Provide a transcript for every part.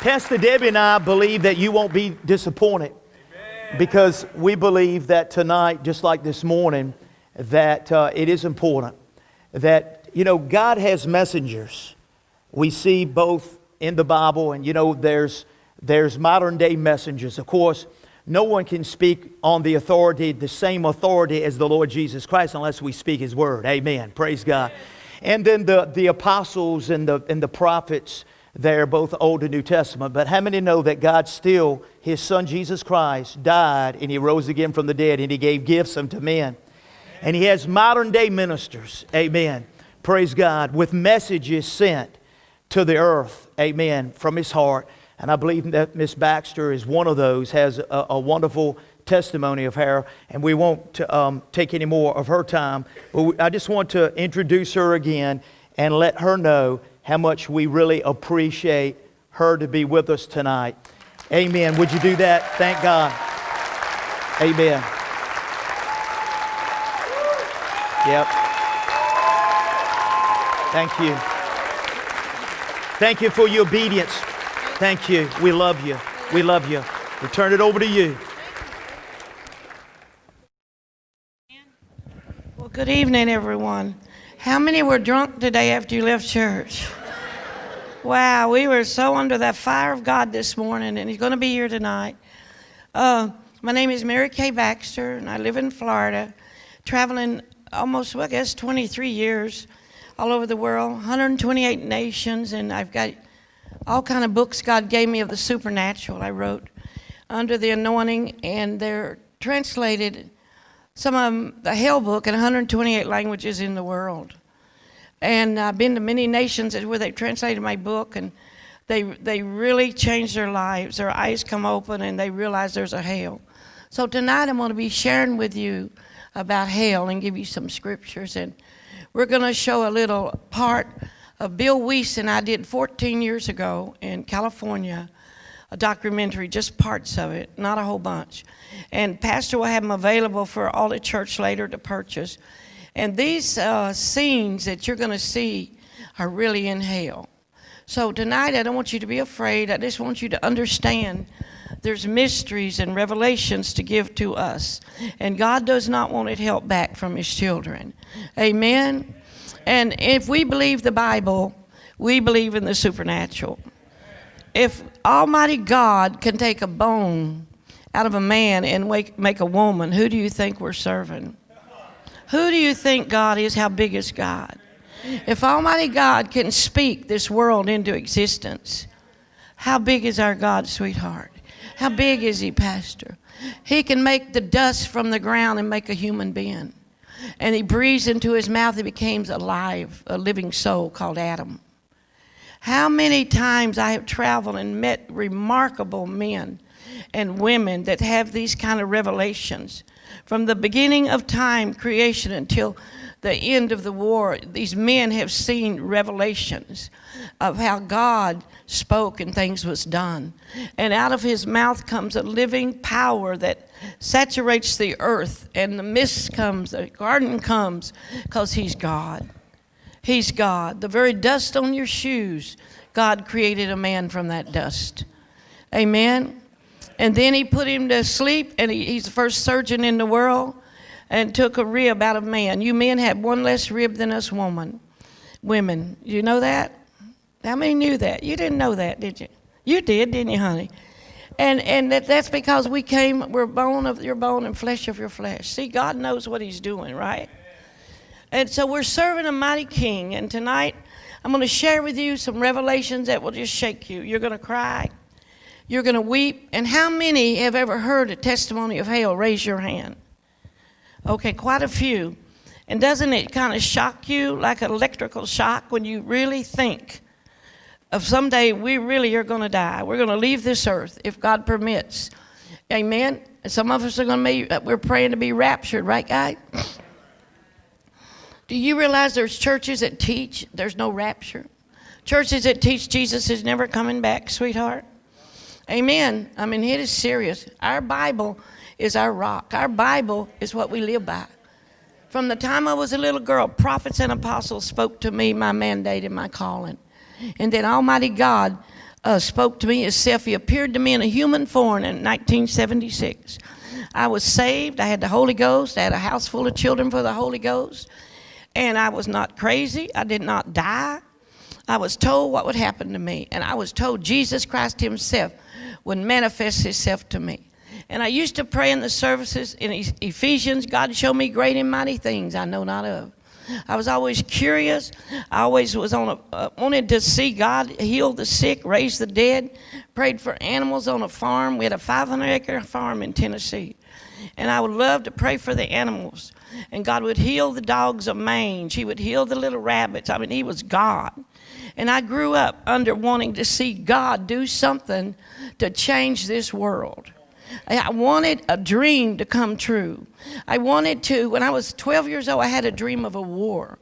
Pastor Debbie and I believe that you won't be disappointed because we believe that tonight, just like this morning, that uh, it is important that, you know, God has messengers. We see both in the Bible, and, you know, there's, there's modern day messengers. Of course, no one can speak on the authority, the same authority as the Lord Jesus Christ, unless we speak His word. Amen. Praise God. And then the, the apostles and the, and the prophets there, both Old and New Testament. But how many know that God still, His Son Jesus Christ, died and He rose again from the dead and He gave gifts unto men? And He has modern day ministers, amen. Praise God, with messages sent to the earth, amen, from His heart. And I believe that Miss Baxter is one of those, has a, a wonderful testimony of her, and we won't um, take any more of her time. But I just want to introduce her again and let her know how much we really appreciate her to be with us tonight. Amen. Would you do that? Thank God. Amen. Yep. Thank you. Thank you for your obedience. Thank you. We love you. We love you. We turn it over to you. Well, good evening, everyone. How many were drunk today after you left church? Wow, we were so under that fire of God this morning, and He's going to be here tonight. Uh, my name is Mary K. Baxter, and I live in Florida, traveling almost, well, I guess, 23 years all over the world, 128 nations, and I've got all kind of books God gave me of the supernatural. I wrote under the anointing, and they're translated some of them, the Hell book in 128 languages in the world. And I've been to many nations where they've translated my book, and they, they really change their lives. Their eyes come open, and they realize there's a hell. So tonight I'm going to be sharing with you about hell and give you some scriptures. And we're going to show a little part of Bill Wiese and I did 14 years ago in California a documentary, just parts of it, not a whole bunch. And Pastor will have them available for all the church later to purchase. And these uh, scenes that you're going to see are really in hell. So tonight, I don't want you to be afraid. I just want you to understand there's mysteries and revelations to give to us. And God does not want it held back from His children. Amen? And if we believe the Bible, we believe in the supernatural if Almighty God can take a bone out of a man and make, make a woman, who do you think we're serving? Who do you think God is? How big is God? If Almighty God can speak this world into existence, how big is our God, sweetheart? How big is He, Pastor? He can make the dust from the ground and make a human being. And He breathes into His mouth, He becomes alive, a living soul called Adam. How many times I have traveled and met remarkable men and women that have these kind of revelations. From the beginning of time, creation, until the end of the war, these men have seen revelations of how God spoke and things was done. And out of his mouth comes a living power that saturates the earth, and the mist comes, the garden comes, because he's God. He's God. The very dust on your shoes, God created a man from that dust. Amen. And then he put him to sleep, and he, he's the first surgeon in the world, and took a rib out of man. You men have one less rib than us woman, women. You know that? How many knew that? You didn't know that, did you? You did, didn't you, honey? And and that, that's because we came, we're bone of your bone and flesh of your flesh. See, God knows what He's doing, right? And so we're serving a mighty king. And tonight, I'm going to share with you some revelations that will just shake you. You're going to cry. You're going to weep. And how many have ever heard a testimony of hell? Raise your hand. Okay, quite a few. And doesn't it kind of shock you like an electrical shock when you really think of someday we really are going to die? We're going to leave this earth if God permits. Amen. Some of us are going to be, uh, we're praying to be raptured, right, guy? Do you realize there's churches that teach there's no rapture? Churches that teach Jesus is never coming back, sweetheart. Amen. I mean, it is serious. Our Bible is our rock. Our Bible is what we live by. From the time I was a little girl, prophets and apostles spoke to me my mandate and my calling. And then Almighty God uh, spoke to me himself. He appeared to me in a human form in 1976. I was saved. I had the Holy Ghost. I had a house full of children for the Holy Ghost. And I was not crazy. I did not die. I was told what would happen to me. And I was told Jesus Christ Himself would manifest Himself to me. And I used to pray in the services in Ephesians God show me great and mighty things I know not of. I was always curious. I always was on a, uh, wanted to see God heal the sick, raise the dead. Prayed for animals on a farm. We had a 500 acre farm in Tennessee. And I would love to pray for the animals. And God would heal the dogs of mange. He would heal the little rabbits. I mean, He was God. And I grew up under wanting to see God do something to change this world. I wanted a dream to come true. I wanted to, when I was 12 years old, I had a dream of a war,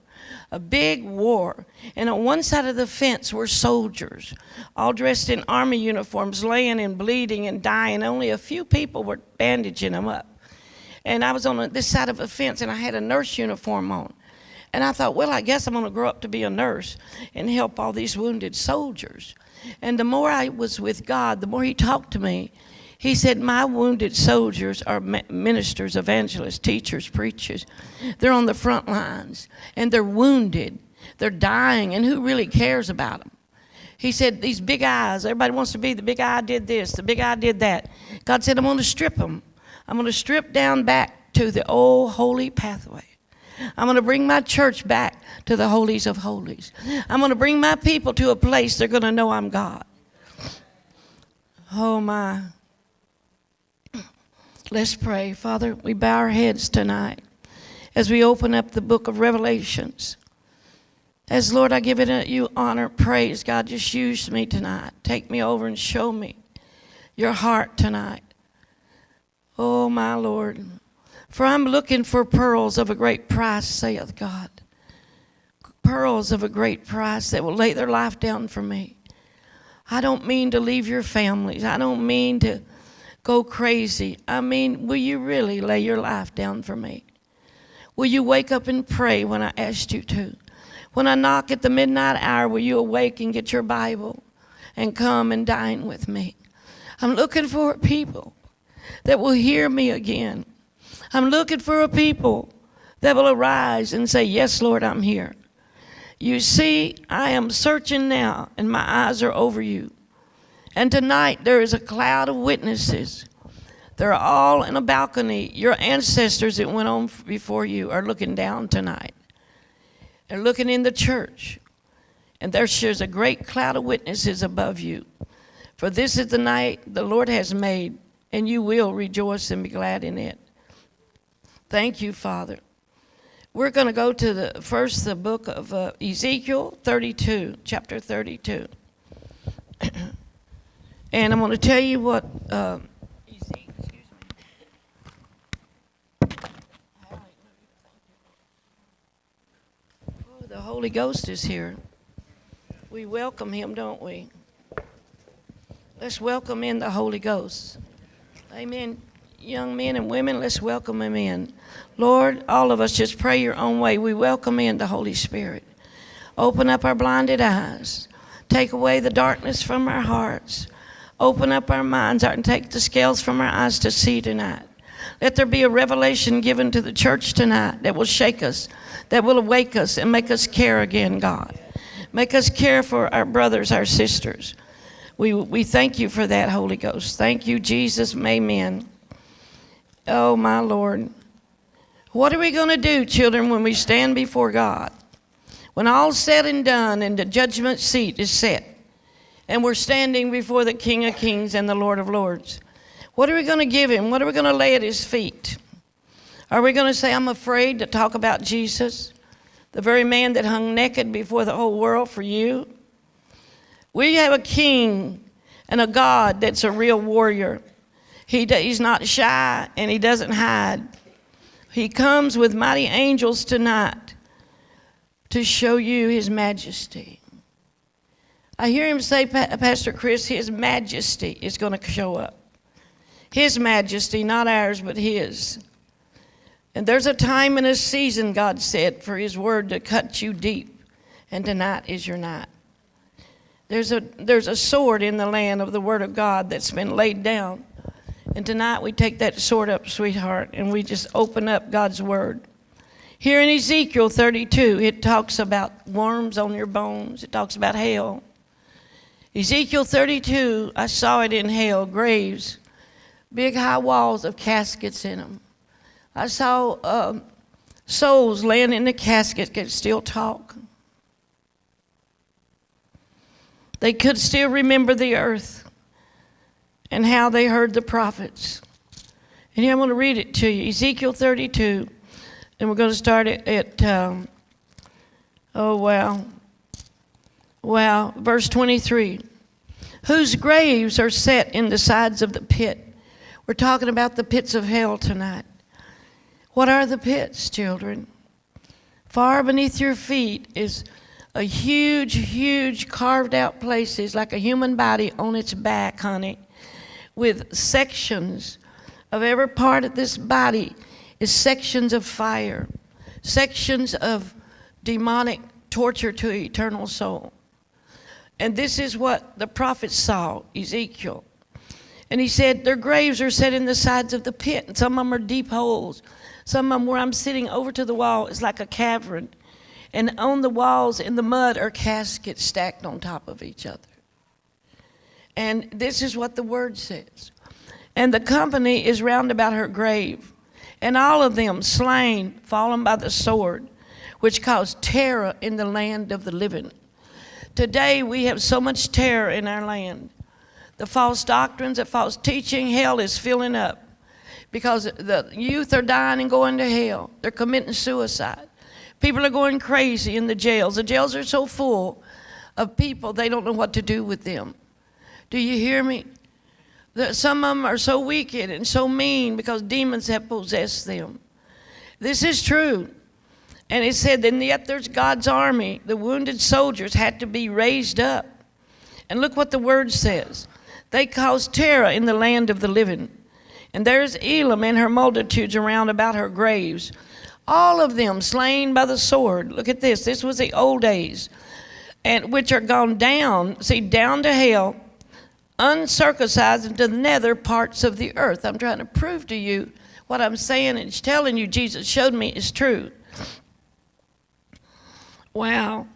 a big war. And on one side of the fence were soldiers, all dressed in army uniforms, laying and bleeding and dying. Only a few people were bandaging them up. And I was on this side of the fence and I had a nurse uniform on. And I thought, well, I guess I'm going to grow up to be a nurse and help all these wounded soldiers. And the more I was with God, the more He talked to me he said, My wounded soldiers are ministers, evangelists, teachers, preachers. They're on the front lines and they're wounded. They're dying, and who really cares about them? He said, These big eyes, everybody wants to be the big eye did this, the big eye did that. God said, I'm going to strip them. I'm going to strip down back to the old holy pathway. I'm going to bring my church back to the holies of holies. I'm going to bring my people to a place they're going to know I'm God. Oh, my. Let's pray. Father, we bow our heads tonight as we open up the book of Revelations. As Lord, I give it you honor, praise. God, just use me tonight. Take me over and show me your heart tonight. Oh, my Lord. For I'm looking for pearls of a great price, saith God. Pearls of a great price that will lay their life down for me. I don't mean to leave your families. I don't mean to go crazy. I mean, will you really lay your life down for me? Will you wake up and pray when I asked you to? When I knock at the midnight hour, will you awake and get your Bible and come and dine with me? I'm looking for people that will hear me again. I'm looking for a people that will arise and say, Yes, Lord, I'm here. You see, I am searching now, and my eyes are over you. And tonight there is a cloud of witnesses. They're all in a balcony. Your ancestors that went on before you are looking down tonight. They're looking in the church. And there's a great cloud of witnesses above you. For this is the night the Lord has made, and you will rejoice and be glad in it. Thank you, Father. We're going to go to the first the book of uh, Ezekiel 32, chapter 32. And I'm going to tell you what. Uh, oh, the Holy Ghost is here. We welcome him, don't we? Let's welcome in the Holy Ghost. Amen. Young men and women, let's welcome him in. Lord, all of us just pray your own way. We welcome in the Holy Spirit. Open up our blinded eyes. Take away the darkness from our hearts. Open up our minds and take the scales from our eyes to see tonight. Let there be a revelation given to the church tonight that will shake us, that will awake us and make us care again, God. Make us care for our brothers, our sisters. We, we thank you for that, Holy Ghost. Thank you, Jesus. Amen. Oh, my Lord. What are we going to do, children, when we stand before God? When all's said and done and the judgment seat is set and we're standing before the King of Kings and the Lord of Lords. What are we going to give him? What are we going to lay at his feet? Are we going to say, I'm afraid to talk about Jesus, the very man that hung naked before the whole world for you? We have a king and a God that's a real warrior. He, he's not shy and he doesn't hide. He comes with mighty angels tonight to show you his majesty. I hear him say, Pastor Chris, His majesty is going to show up. His majesty, not ours, but His. And there's a time and a season, God said, for His word to cut you deep. And tonight is your night. There's a, there's a sword in the land of the Word of God that's been laid down. And tonight we take that sword up, sweetheart, and we just open up God's Word. Here in Ezekiel 32, it talks about worms on your bones, it talks about hell. Ezekiel 32, I saw it in hell, graves, big high walls of caskets in them. I saw um, souls laying in the casket could still talk. They could still remember the earth and how they heard the prophets. And here I'm going to read it to you Ezekiel 32, and we're going to start at, um, oh, wow. Wow, verse 23. Whose graves are set in the sides of the pit. We're talking about the pits of hell tonight. What are the pits, children? Far beneath your feet is a huge, huge carved out places like a human body on its back, honey, with sections of every part of this body is sections of fire, sections of demonic torture to eternal soul. And this is what the prophet saw, Ezekiel. And he said, Their graves are set in the sides of the pit, and some of them are deep holes. Some of them where I'm sitting over to the wall is like a cavern. And on the walls in the mud are caskets stacked on top of each other. And this is what the word says. And the company is round about her grave, and all of them slain, fallen by the sword, which caused terror in the land of the living. Today we have so much terror in our land. The false doctrines, the false teaching, hell is filling up because the youth are dying and going to hell. They're committing suicide. People are going crazy in the jails. The jails are so full of people, they don't know what to do with them. Do you hear me? Some of them are so wicked and so mean because demons have possessed them. This is true. And it said, and yet there's God's army. The wounded soldiers had to be raised up. And look what the word says. They caused terror in the land of the living. And there's Elam and her multitudes around about her graves, all of them slain by the sword. Look at this. This was the old days, and which are gone down, see, down to hell, uncircumcised into the nether parts of the earth. I'm trying to prove to you what I'm saying and telling you Jesus showed me is true. Wow.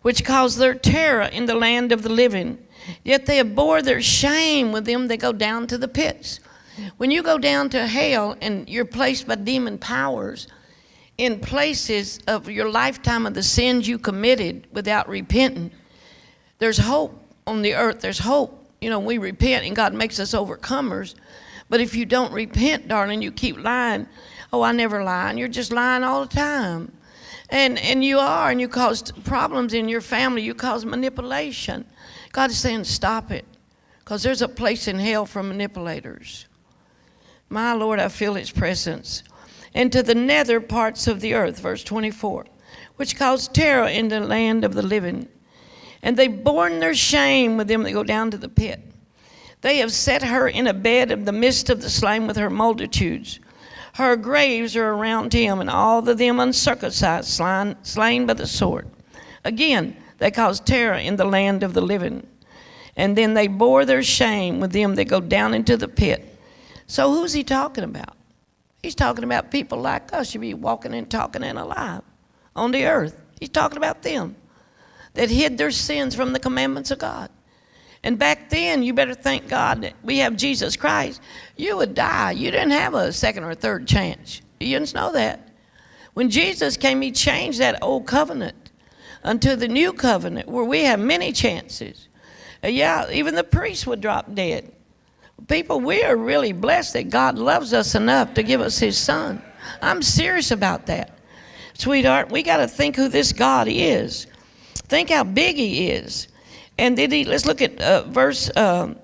Which caused their terror in the land of the living. Yet they abhor their shame with them, they go down to the pits. When you go down to hell and you're placed by demon powers in places of your lifetime of the sins you committed without repenting, there's hope on the earth. There's hope. You know, we repent and God makes us overcomers. But if you don't repent, darling, you keep lying. Oh, I never lie. And you're just lying all the time. And, and you are, and you cause problems in your family. You cause manipulation. God is saying, stop it. Because there's a place in hell for manipulators. My Lord, I feel His presence. And to the nether parts of the earth, verse 24, which caused terror in the land of the living. And they've borne their shame with them that go down to the pit. They have set her in a bed in the midst of the slain with her multitudes. Her graves are around him, and all of them uncircumcised, slain, slain by the sword. Again, they caused terror in the land of the living. And then they bore their shame with them that go down into the pit. So who's he talking about? He's talking about people like us. You be walking and talking and alive on the earth. He's talking about them that hid their sins from the commandments of God. And back then, you better thank God that we have Jesus Christ. You would die. You didn't have a second or third chance. You didn't know that. When Jesus came, He changed that old covenant unto the new covenant where we have many chances. Uh, yeah, even the priests would drop dead. People, we are really blessed that God loves us enough to give us His Son. I'm serious about that. Sweetheart, we got to think who this God is. Think how big He is. And then he, let's look at uh, verse, um,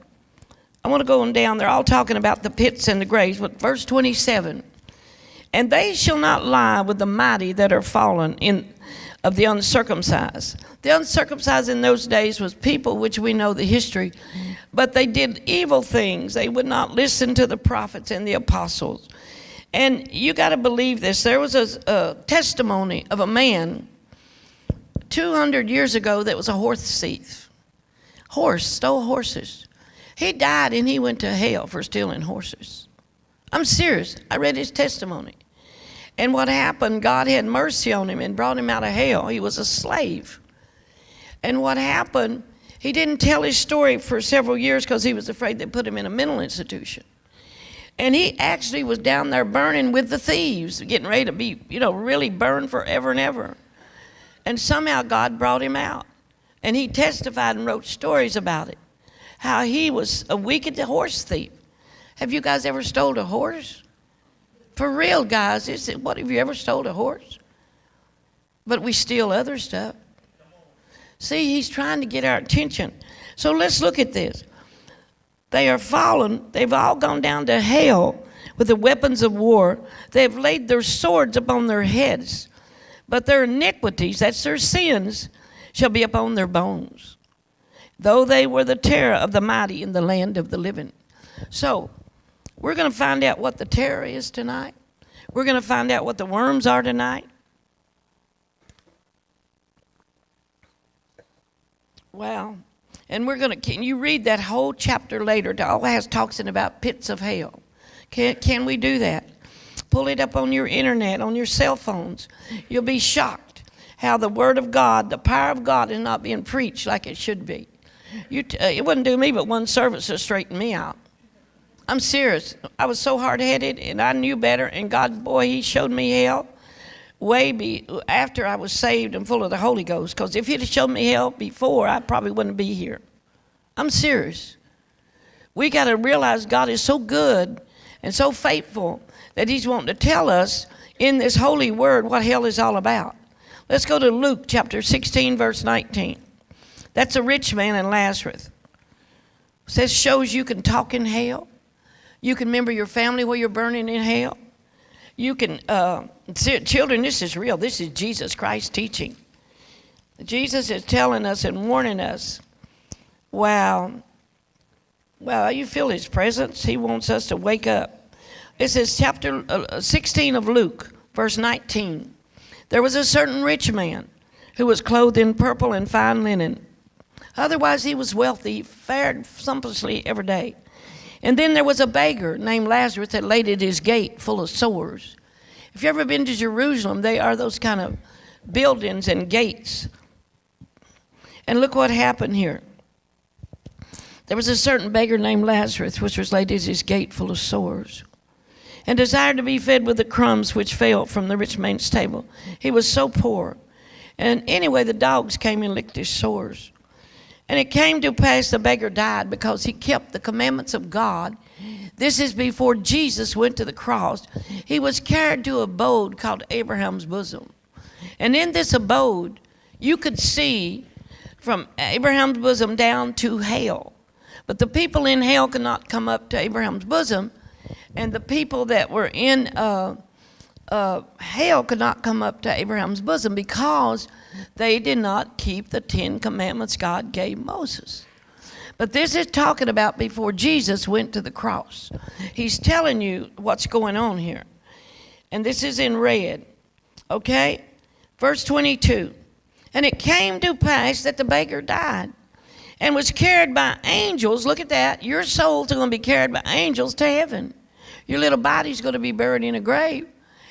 I want to go on down. They're all talking about the pits and the graves, but verse 27. And they shall not lie with the mighty that are fallen in of the uncircumcised. The uncircumcised in those days was people which we know the history, but they did evil things. They would not listen to the prophets and the apostles. And you got to believe this. There was a, a, testimony of a man 200 years ago that was a horse thief. horse, stole horses. He died and he went to hell for stealing horses. I'm serious. I read his testimony. And what happened, God had mercy on him and brought him out of hell. He was a slave. And what happened, he didn't tell his story for several years because he was afraid they'd put him in a mental institution. And he actually was down there burning with the thieves, getting ready to be, you know, really burned forever and ever. And somehow God brought him out. And he testified and wrote stories about it. How he was a wicked horse thief. Have you guys ever stole a horse? For real, guys, is it, what have you ever stole a horse? But we steal other stuff. See, he's trying to get our attention. So let's look at this. They are fallen. They've all gone down to hell with the weapons of war. They've laid their swords upon their heads. But their iniquities, that's their sins, shall be upon their bones. Though they were the terror of the mighty in the land of the living. So, we're going to find out what the terror is tonight. We're going to find out what the worms are tonight. Wow. And we're going to, can you read that whole chapter later? It all has talks in about pits of hell. Can, can we do that? Pull it up on your internet, on your cell phones. You'll be shocked how the Word of God, the power of God, is not being preached like it should be. You uh, it wouldn't do me but one service to straighten me out. I'm serious. I was so hard headed and I knew better, and God, boy, He showed me hell way be, after I was saved and full of the Holy Ghost. Because if He'd have showed me hell before, I probably wouldn't be here. I'm serious. We got to realize God is so good and so faithful that He's wanting to tell us in this holy word what hell is all about. Let's go to Luke chapter 16, verse 19. That's a rich man in Lazarus. It says shows you can talk in hell. You can remember your family while you're burning in hell. You can, uh, children, this is real. This is Jesus Christ teaching. Jesus is telling us and warning us. Wow. Wow, you feel his presence. He wants us to wake up. This is chapter uh, 16 of Luke, verse 19. There was a certain rich man who was clothed in purple and fine linen. Otherwise, he was wealthy, fared sumptuously every day. And then there was a beggar named Lazarus that laid at his gate full of sores. If you've ever been to Jerusalem, they are those kind of buildings and gates. And look what happened here. There was a certain beggar named Lazarus, which was laid at his gate full of sores, and desired to be fed with the crumbs which fell from the rich man's table. He was so poor. And anyway, the dogs came and licked his sores. And it came to pass the beggar died because he kept the commandments of God. This is before Jesus went to the cross. He was carried to abode called Abraham's bosom. And in this abode, you could see from Abraham's bosom down to hell. But the people in hell could not come up to Abraham's bosom, and the people that were in uh, uh, hell could not come up to Abraham's bosom because they did not keep the Ten Commandments God gave Moses. But this is talking about before Jesus went to the cross. He's telling you what's going on here. And this is in red. Okay? Verse 22. And it came to pass that the beggar died and was carried by angels. Look at that. Your soul's going to be carried by angels to heaven. Your little body's going to be buried in a grave.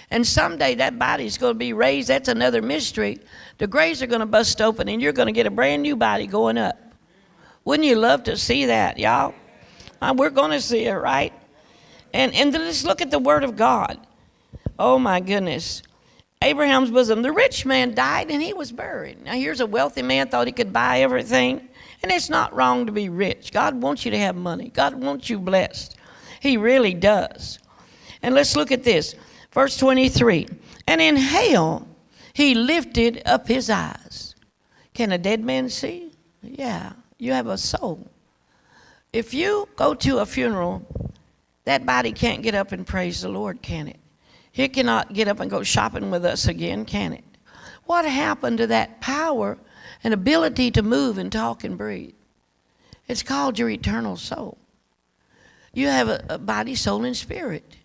And someday that body's going to be raised. That's another mystery. The graves are going to bust open and you're going to get a brand new body going up. Wouldn't you love to see that, y'all? Uh, we're going to see it, right? And, and let's look at the Word of God. Oh, my goodness. Abraham's bosom. The rich man died and he was buried. Now, here's a wealthy man thought he could buy everything. And it's not wrong to be rich. God wants you to have money, God wants you blessed. He really does. And let's look at this. Verse 23 And in hell he lifted up his eyes. Can a dead man see? Yeah, you have a soul. If you go to a funeral, that body can't get up and praise the Lord, can it? He cannot get up and go shopping with us again, can it? What happened to that power and ability to move and talk and breathe? It's called your eternal soul. You have a, a body, soul, and spirit.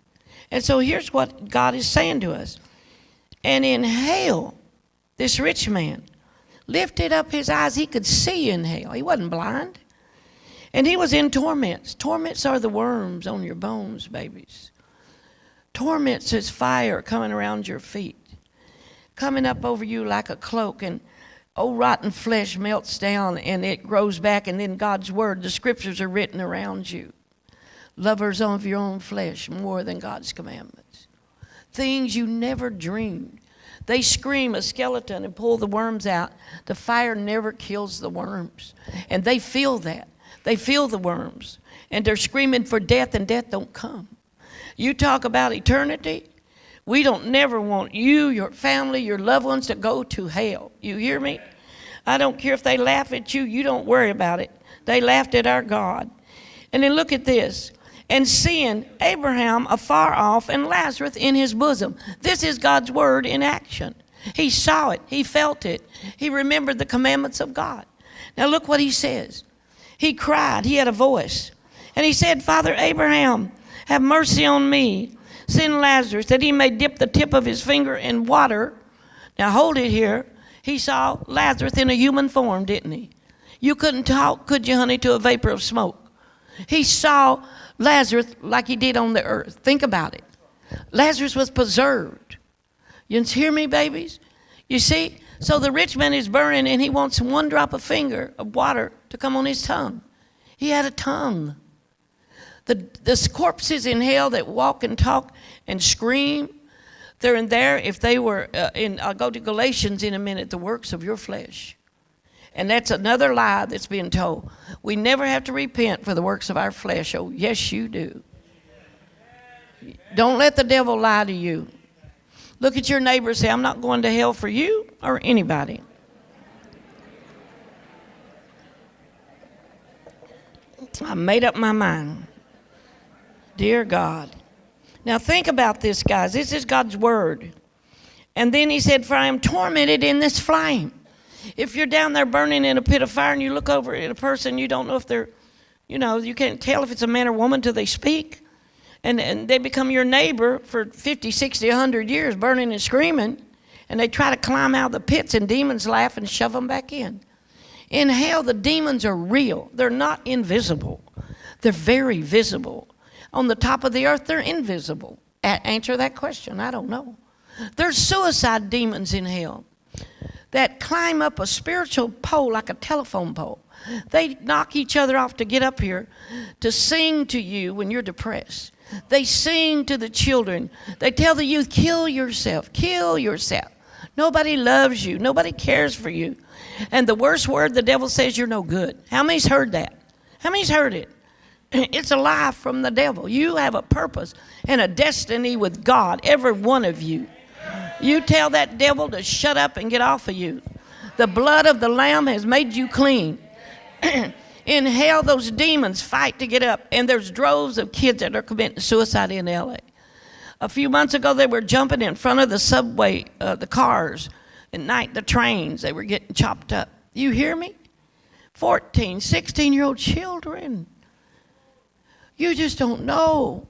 And so here's what God is saying to us. And in hell, this rich man lifted up his eyes, he could see in hell. He wasn't blind. And he was in torments. Torments are the worms on your bones, babies. Torments is fire coming around your feet, coming up over you like a cloak, and old rotten flesh melts down and it grows back, and then God's word, the scriptures are written around you. Lovers of your own flesh more than God's commandments. Things you never dreamed. They scream a skeleton and pull the worms out. The fire never kills the worms. And they feel that. They feel the worms. And they're screaming for death, and death don't come. You talk about eternity. We don't never want you, your family, your loved ones to go to hell. You hear me? I don't care if they laugh at you, you don't worry about it. They laughed at our God. And then look at this. And seeing Abraham afar off and Lazarus in his bosom. This is God's word in action. He saw it, he felt it, he remembered the commandments of God. Now look what he says. He cried, he had a voice. And he said, Father Abraham, have mercy on me. Send Lazarus that he may dip the tip of his finger in water. Now hold it here. He saw Lazarus in a human form, didn't he? You couldn't talk, could you, honey, to a vapor of smoke? He saw Lazarus like he did on the earth. Think about it. Lazarus was preserved. You hear me, babies? You see? So the rich man is burning and he wants one drop of finger of water to come on his tongue. He had a tongue. The, the corpses in hell that walk and talk and scream, they're in there if they were uh, in, I'll go to Galatians in a minute, the works of your flesh. And that's another lie that's being told. We never have to repent for the works of our flesh. Oh, yes, you do. Don't let the devil lie to you. Look at your neighbor and say, I'm not going to hell for you or anybody. I made up my mind. Dear God. Now think about this, guys. This is God's word. And then he said, For I am tormented in this flame. If you're down there burning in a pit of fire and you look over at a person, you don't know if they're, you know, you can't tell if it's a man or woman till they speak. And, and they become your neighbor for 50, 60, 100 years, burning and screaming. And they try to climb out of the pits, and demons laugh and shove them back in. In hell, the demons are real, they're not invisible, they're very visible. On the top of the earth, they're invisible. A- answer that question. I don't know. There's suicide demons in hell that climb up a spiritual pole like a telephone pole. They knock each other off to get up here to sing to you when you're depressed. They sing to the children. They tell the youth, kill yourself, kill yourself. Nobody loves you, nobody cares for you. And the worst word the devil says, you're no good. How many's heard that? How many's heard it? It's a lie from the devil. You have a purpose and a destiny with God, every one of you. You tell that devil to shut up and get off of you. The blood of the Lamb has made you clean. in hell, those demons fight to get up, and there's droves of kids that are committing suicide in LA. A few months ago, they were jumping in front of the subway, uh, the cars, at night, the trains, they were getting chopped up. You hear me? 14, 16 year old children. You just don't know.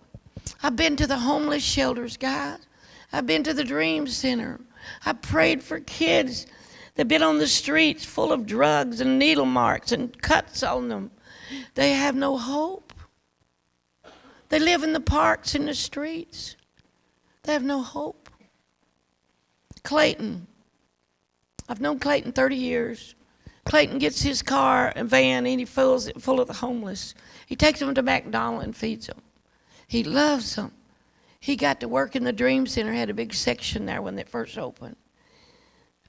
I've been to the homeless shelters, guys. I've been to the Dream Center. I prayed for kids that have been on the streets full of drugs and needle marks and cuts on them. They have no hope. They live in the parks in the streets. They have no hope. Clayton. I've known Clayton 30 years. Clayton gets his car and van and he fills it full of the homeless. He takes them to McDonald's and feeds them. He loves them. He got to work in the Dream Center, had a big section there when it first opened.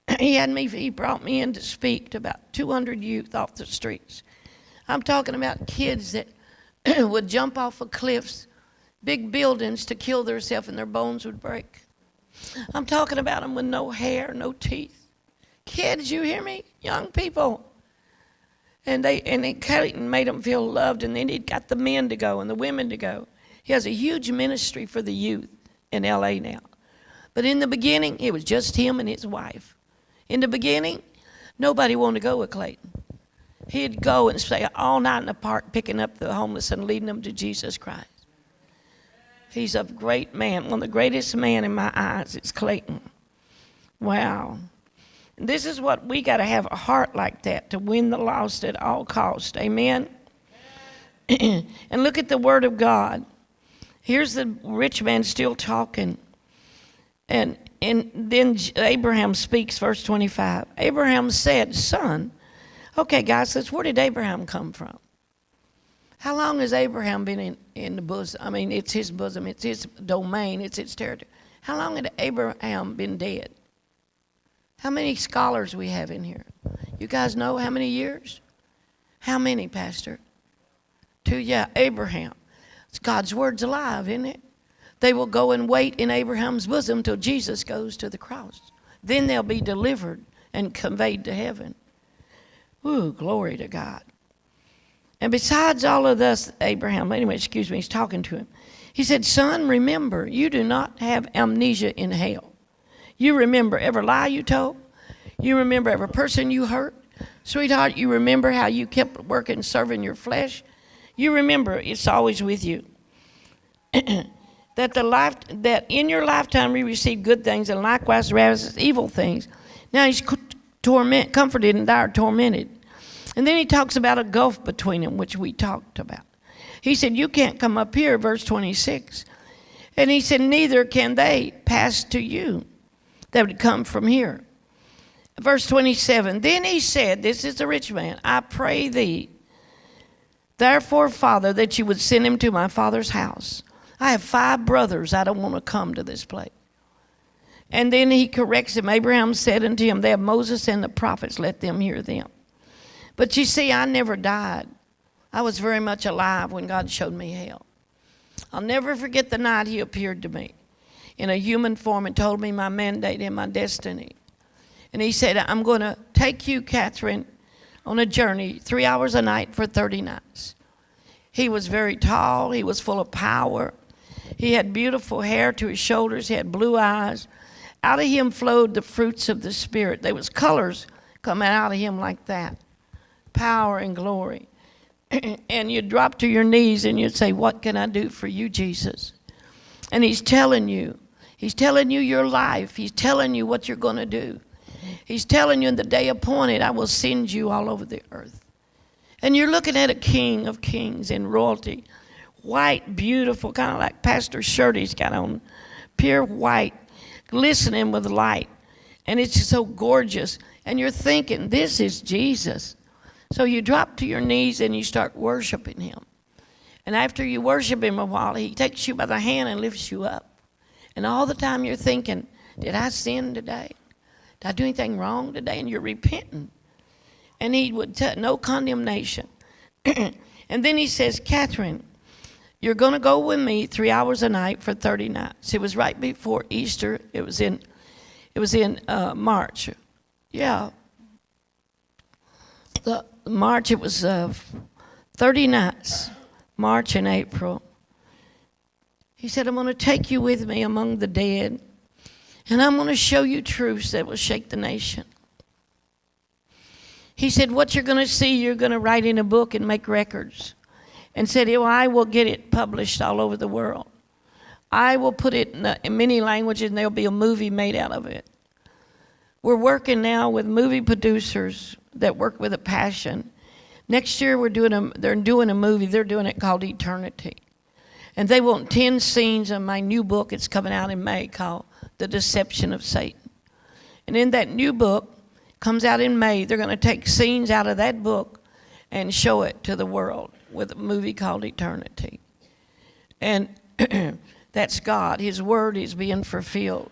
he had me, he brought me in to speak to about 200 youth off the streets. I'm talking about kids that would jump off of cliffs, big buildings to kill themselves and their bones would break. I'm talking about them with no hair, no teeth. Kids, you hear me? Young people. And they and then Clayton made them feel loved, and then he got the men to go and the women to go. He has a huge ministry for the youth in LA now. But in the beginning, it was just him and his wife. In the beginning, nobody wanted to go with Clayton. He'd go and stay all night in the park picking up the homeless and leading them to Jesus Christ. He's a great man, one of the greatest men in my eyes. It's Clayton. Wow. This is what we got to have a heart like that to win the lost at all cost. Amen. and look at the word of God. Here's the rich man still talking. And and then Abraham speaks, verse 25. Abraham said, Son, okay, guys, says, where did Abraham come from? How long has Abraham been in, in the bosom? I mean, it's his bosom, it's his domain, it's his territory. How long had Abraham been dead? How many scholars we have in here? You guys know how many years? How many, Pastor? Two, yeah, Abraham. It's God's word's alive, isn't it? They will go and wait in Abraham's bosom till Jesus goes to the cross. Then they'll be delivered and conveyed to heaven. Ooh, glory to God. And besides all of this, Abraham, anyway, excuse me, he's talking to him. He said, Son, remember, you do not have amnesia in hell. You remember every lie you told. You remember every person you hurt. Sweetheart, you remember how you kept working, serving your flesh. You remember it's always with you. that the life that in your lifetime you receive good things and likewise ravages evil things. Now he's torment, comforted and are tormented. And then he talks about a gulf between them, which we talked about. He said, You can't come up here, verse 26. And he said, Neither can they pass to you that would come from here. Verse 27 Then he said, This is the rich man, I pray thee, therefore, Father, that you would send him to my father's house I have five brothers. I don't want to come to this place. And then he corrects him. Abraham said unto him, They have Moses and the prophets, let them hear them. But you see, I never died. I was very much alive when God showed me hell. I'll never forget the night he appeared to me in a human form and told me my mandate and my destiny. And he said, I'm going to take you, Kathryn, on a journey, three hours a night for 30 nights. He was very tall, he was full of power. He had beautiful hair to his shoulders. He had blue eyes. Out of him flowed the fruits of the Spirit. There was colors coming out of him like that. Power and glory. and you'd drop to your knees and you'd say, What can I do for you, Jesus? And he's telling you. He's telling you your life. He's telling you what you're going to do. He's telling you in the day appointed, I will send you all over the earth. And you're looking at a king of kings in royalty white, beautiful, kind of like Pastor shirt he's got on, pure white, glistening with light. And it's so gorgeous. And you're thinking, this is Jesus. So you drop to your knees and you start worshiping him. And after you worship him a while, he takes you by the hand and lifts you up. And all the time you're thinking, did I sin today? Did I do anything wrong today? And you're repenting. And he would tell no condemnation. and then he says, Kathryn, you're going to go with me three hours a night for 30 nights. It was right before Easter. It was in, it was in uh, March. Yeah. The March, it was uh, 30 nights, March and April. He said, I'm going to take you with me among the dead, and I'm going to show you truths that will shake the nation. He said, What you're going to see, you're going to write in a book and make records and said, well, I will get it published all over the world. I will put it in, uh, in many languages and there'll be a movie made out of it. We're working now with movie producers that work with a passion. Next year we're doing a, they're doing a movie, they're doing it called Eternity. And they want 10 scenes of my new book, it's coming out in May, called The Deception of Satan. And in that new book, comes out in May, they're going to take scenes out of that book and show it to the world with a movie called Eternity. And that's God. His word is being fulfilled.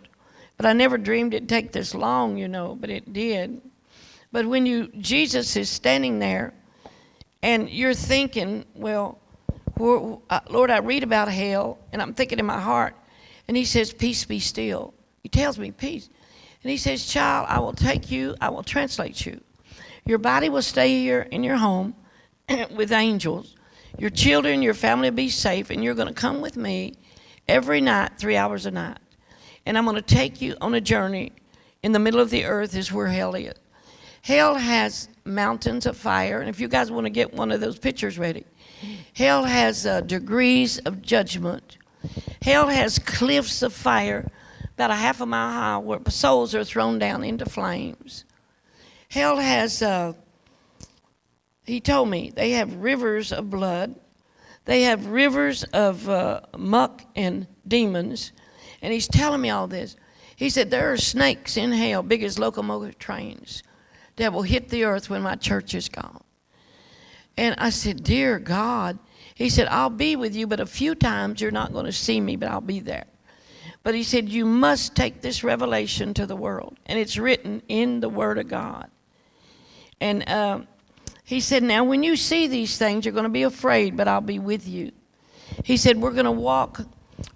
But I never dreamed it'd take this long, you know, but it did. But when you Jesus is standing there and you're thinking, well, uh, Lord, I read about hell and I'm thinking in my heart, and he says, Peace be still. He tells me, Peace. And he says, Child, I will take you, I will translate you. Your body will stay here in your home, with angels. Your children, your family will be safe, and you're going to come with me every night, three hours a night. And I'm going to take you on a journey. In the middle of the earth is where hell is. Hell has mountains of fire, and if you guys want to get one of those pictures ready, hell has uh, degrees of judgment. Hell has cliffs of fire about a half a mile high where souls are thrown down into flames. hell has, uh, he told me, they have rivers of blood, they have rivers of uh, muck and demons. And he's telling me all this. He said, There are snakes in hell, big as locomotive trains, that will hit the earth when my church is gone. And I said, Dear God, he said, I'll be with you, but a few times you're not going to see me, but I'll be there. But he said, You must take this revelation to the world. And it's written in the Word of God. And uh, he said, Now, when you see these things, you're going to be afraid, but I'll be with you. He said, We're going to walk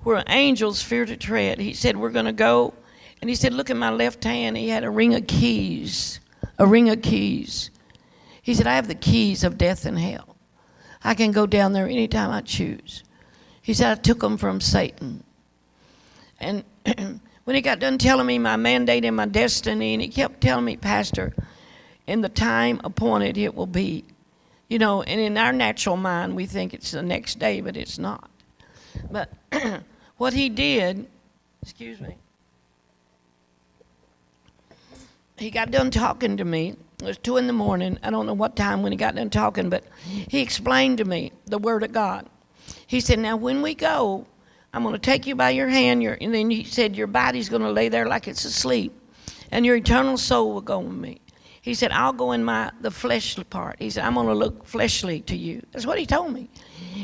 where angels fear to tread. He said, We're going to go. And he said, Look at my left hand. He had a ring of keys, a ring of keys. He said, I have the keys of death and hell. I can go down there anytime I choose. He said, I took them from Satan. And when he got done telling me my mandate and my destiny, and he kept telling me, Pastor, in the time appointed it will be. You know, and in our natural mind, we think it's the next day, but it's not. But what he did, excuse me, he got done talking to me. It was two in the morning. I don't know what time when he got done talking, but he explained to me the Word of God. He said, Now, when we go, I'm going to take you by your hand, your, and then he said, Your body's going to lay there like it's asleep, and your eternal soul will go with me. He said, I'll go in my the fleshly part. He said, I'm going to look fleshly to you. That's what he told me.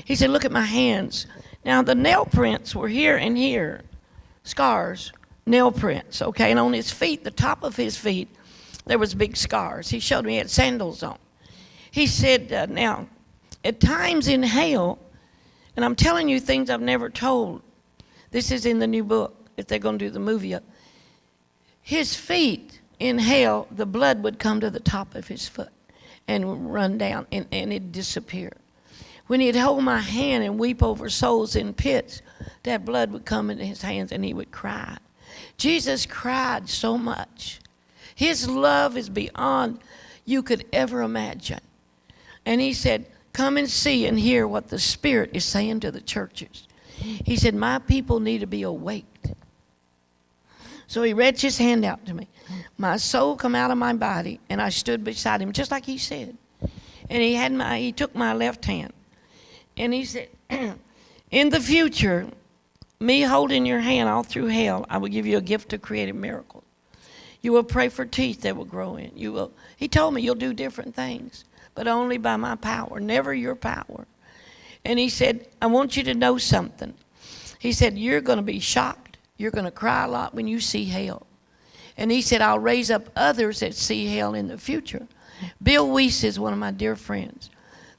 He said, Look at my hands. Now, the nail prints were here and here, scars, nail prints, okay? And on his feet, the top of his feet, there was big scars. He showed me he had sandals on. He said, uh, Now, at times in hell, and I'm telling you things I've never told. This is in the new book, if they're going to do the movie. His feet in hell, the blood would come to the top of his foot and run down, and, and it'd disappear. When he'd hold my hand and weep over souls in pits, that blood would come into his hands and he would cry. Jesus cried so much. His love is beyond you could ever imagine. And he said, Come and see and hear what the Spirit is saying to the churches. He said, My people need to be awaked. So he reached his hand out to me. My soul come out of my body, and I stood beside him, just like he said. And he had my he took my left hand. And he said, In the future, me holding your hand all through hell, I will give you a gift to create a miracle. You will pray for teeth that will grow in. You will he told me you'll do different things but only by my power, never your power. And he said, I want you to know something. He said, You're going to be shocked. You're going to cry a lot when you see hell. And he said, I'll raise up others that see hell in the future. Bill Wiese is one of my dear friends.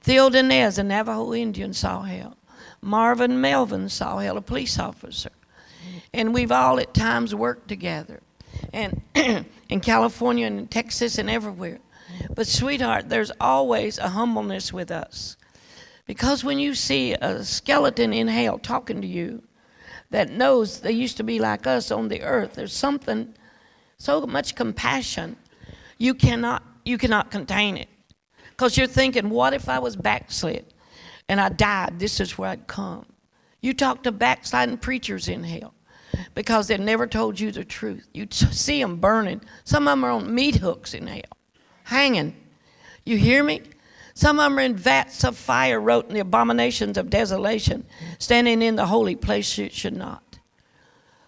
Theo Danez, a Navajo Indian, saw hell. Marvin Melvin saw hell, a police officer. And we've all at times worked together. And in California and Texas and everywhere. But, sweetheart, there's always a humbleness with us. Because when you see a skeleton in hell talking to you that knows they used to be like us on the earth, there's something, so much compassion, you cannot, you cannot contain it. Because you're thinking, what if I was backslid and I died? This is where I'd come. You talk to backsliding preachers in hell because they never told you the truth. You see them burning. Some of them are on meat hooks in hell hanging. You hear me? Some of them are in vats of fire, wrote in the abominations of desolation, standing in the holy place you should not.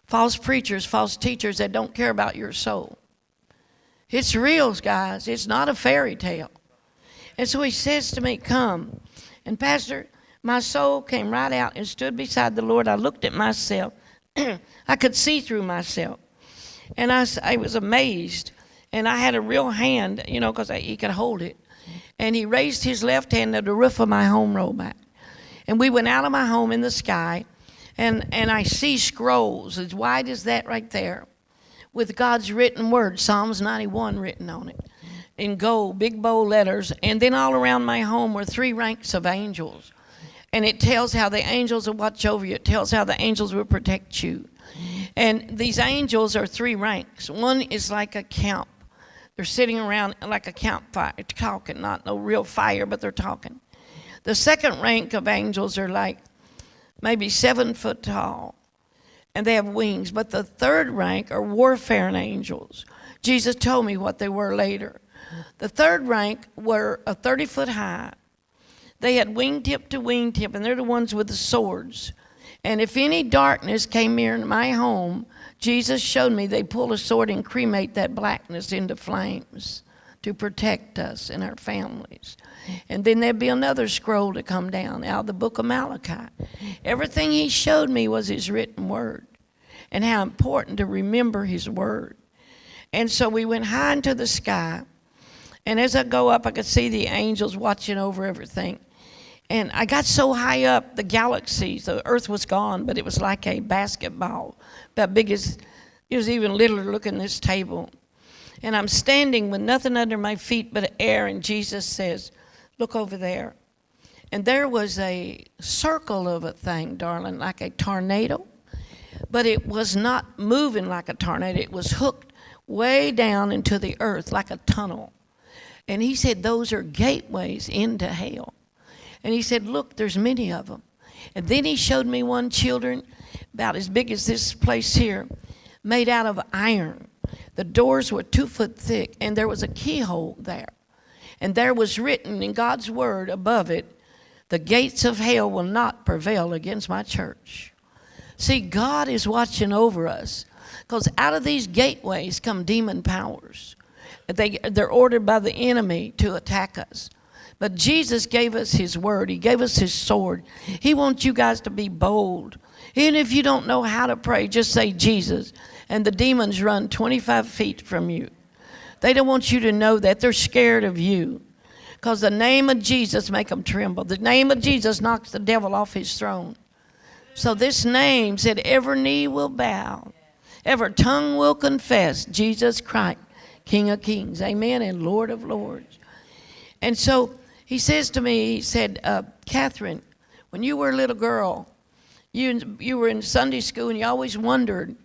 False preachers, false teachers that don't care about your soul. It's real, guys. It's not a fairy tale. And so he says to me, Come. And, Pastor, my soul came right out and stood beside the Lord. I looked at myself. I could see through myself. And I, I was amazed and I had a real hand, you know, because he could hold it. And he raised his left hand to the roof of my home rolled back. And we went out of my home in the sky, and, and I see scrolls as wide as that right there with God's written word, Psalms 91 written on it in gold, big bold letters. And then all around my home were three ranks of angels. And it tells how the angels will watch over you, it tells how the angels will protect you. And these angels are three ranks. One is like a camp they're sitting around like a campfire, talking, not no real fire, but they're talking. The second rank of angels are like maybe seven foot tall, and they have wings. But the third rank are warfaring angels. Jesus told me what they were later. The third rank were a 30 foot high. They had wingtip to wingtip, and they're the ones with the swords. And if any darkness came near my home, Jesus showed me they pull a sword and cremate that blackness into flames to protect us and our families. And then there'd be another scroll to come down out of the book of Malachi. Everything he showed me was his written word and how important to remember his word. And so we went high into the sky. And as I go up, I could see the angels watching over everything. And I got so high up, the galaxies, the earth was gone, but it was like a basketball, about big as, it was even littler looking this table. And I'm standing with nothing under my feet but air, and Jesus says, Look over there. And there was a circle of a thing, darling, like a tornado, but it was not moving like a tornado. It was hooked way down into the earth like a tunnel. And he said, Those are gateways into hell. And he said, Look, there's many of them. And then he showed me one children about as big as this place here, made out of iron. The doors were two foot thick, and there was a keyhole there. And there was written in God's word above it, The gates of hell will not prevail against my church. See, God is watching over us because out of these gateways come demon powers. They, they're ordered by the enemy to attack us. But Jesus gave us his word, he gave us his sword. He wants you guys to be bold. Even if you don't know how to pray, just say Jesus, and the demons run 25 feet from you. They don't want you to know that. They're scared of you. Because the name of Jesus make them tremble. The name of Jesus knocks the devil off his throne. So this name said, every knee will bow, every tongue will confess Jesus Christ, King of kings, amen, and Lord of lords. And so he says to me, he said, uh, Kathryn, when you were a little girl, you, you were in Sunday school and you always wondered,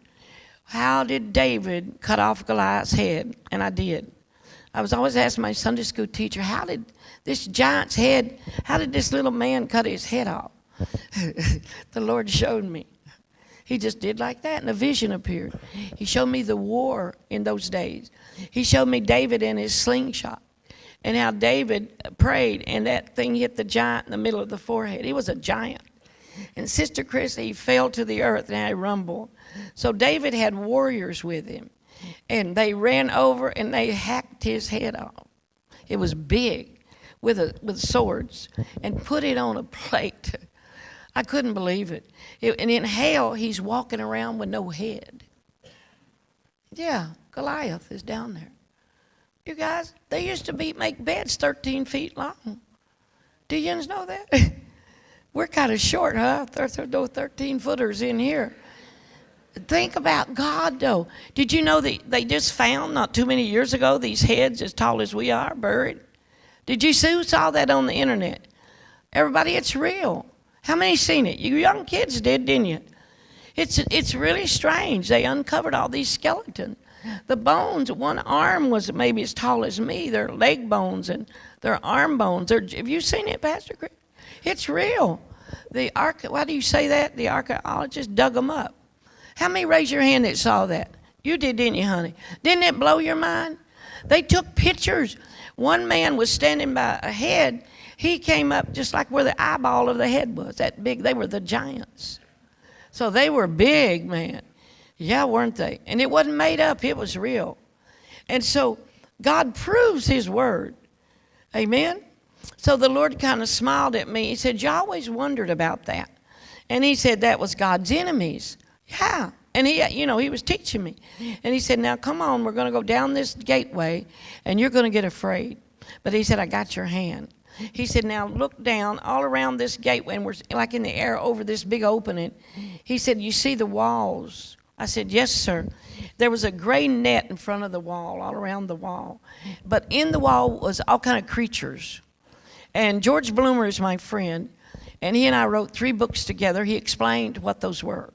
how did David cut off Goliath's head? And I did. I was always asking my Sunday school teacher, how did this giant's head, how did this little man cut his head off? the Lord showed me. He just did like that, and a vision appeared. He showed me the war in those days. He showed me David and his slingshot, and how David prayed, and that thing hit the giant in the middle of the forehead. He was a giant. And Sister Chrissy fell to the earth, and I rumble. So David had warriors with him, and they ran over and they hacked his head off. It was big with, a, with swords and put it on a plate. I couldn't believe it. it. And in hell, he's walking around with no head. Yeah, Goliath is down there. You guys, they used to be, make beds 13 feet long. Do you know that? We're kind of short, huh? There's no 13 footers in here. Think about God, though. Did you know that they just found not too many years ago these heads as tall as we are buried? Did you see saw that on the internet? Everybody, it's real. How many seen it? You young kids did, didn't you? It's it's really strange. They uncovered all these skeletons. The bones, one arm was maybe as tall as me. Their leg bones and their arm bones. They're, have you seen it, Pastor Chris? It's real. The arch, why do you say that? The archaeologists dug them up. How many raise your hand that saw that? You did, didn't you, honey? Didn't it blow your mind? They took pictures. One man was standing by a head. He came up just like where the eyeball of the head was, that big. They were the giants. So they were big, man. Yeah, weren't they? And it wasn't made up, it was real. And so God proves His word. Amen? So the Lord kind of smiled at me. He said, You always wondered about that. And He said, That was God's enemies. Yeah. And he, you know, he was teaching me. And he said, Now come on, we're going to go down this gateway and you're going to get afraid. But he said, I got your hand. He said, Now look down all around this gateway, and we're like in the air over this big opening. He said, You see the walls? I said, Yes, sir. There was a gray net in front of the wall, all around the wall. But in the wall was all kind of creatures. And George Bloomer is my friend, and he and I wrote three books together. He explained what those were.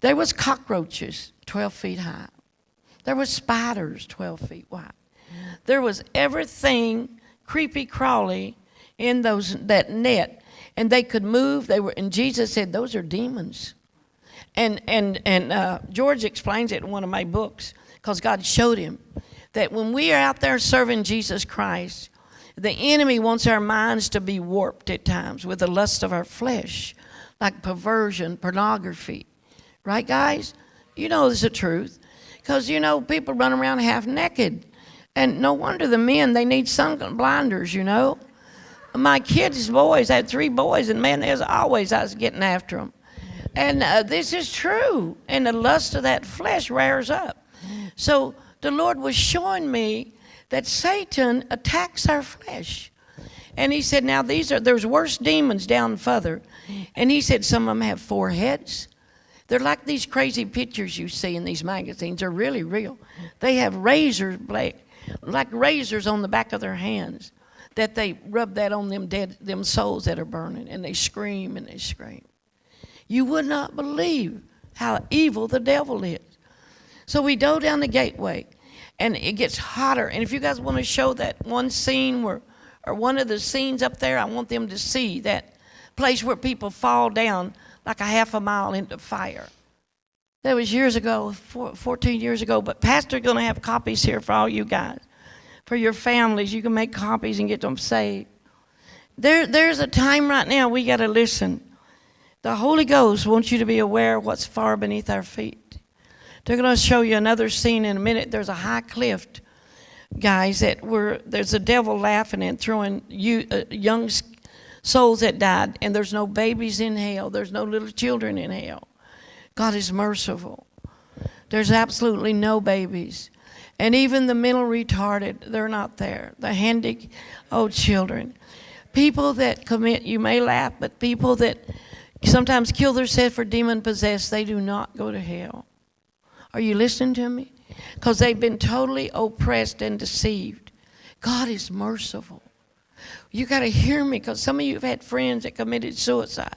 There was cockroaches 12 feet high. There was spiders 12 feet wide. There was everything creepy crawly in those that net and they could move they were and jesus said those are demons and and and uh, george explains it in one of my books because god showed him that when we are out there serving Jesus Christ, the enemy wants our minds to be warped at times with the lust of our flesh, like perversion, pornography. Right, guys? You know it's the truth. Because, you know, people run around half naked. And no wonder the men, they need sun blinders, you know. My kids' boys, had three boys, and man, there's always I was getting after them. And uh, this is true. And the lust of that flesh rears up. So the Lord was showing me that Satan attacks our flesh. And he said, now these are, there's worse demons down further. And he said, some of them have four heads. They're like these crazy pictures you see in these magazines. They're really real. They have razors, like razors on the back of their hands that they rub that on them dead, them souls that are burning, and they scream and they scream. You would not believe how evil the devil is. So we go down the gateway, and it gets hotter. And if you guys want to show that one scene where, or one of the scenes up there, I want them to see that place where people fall down like a half a mile into fire. That was years ago, 14 years ago, but Pastor's going to have copies here for all you guys. For your families, you can make copies and get them saved. There, there's a time right now we got to listen. The Holy Ghost wants you to be aware of what's far beneath our feet. They're going to show you another scene in a minute. There's a high cliff, guys, that were there's a devil laughing and throwing you, uh, young souls that died, and there's no babies in hell. There's no little children in hell. God is merciful. There's absolutely no babies. And even the mental retarded, they're not there. The handy, oh, children. People that commit, you may laugh, but people that sometimes kill themselves for demon possessed, they do not go to hell. Are you listening to me? Because they've been totally oppressed and deceived. God is merciful. You got to hear me because some of you have had friends that committed suicide.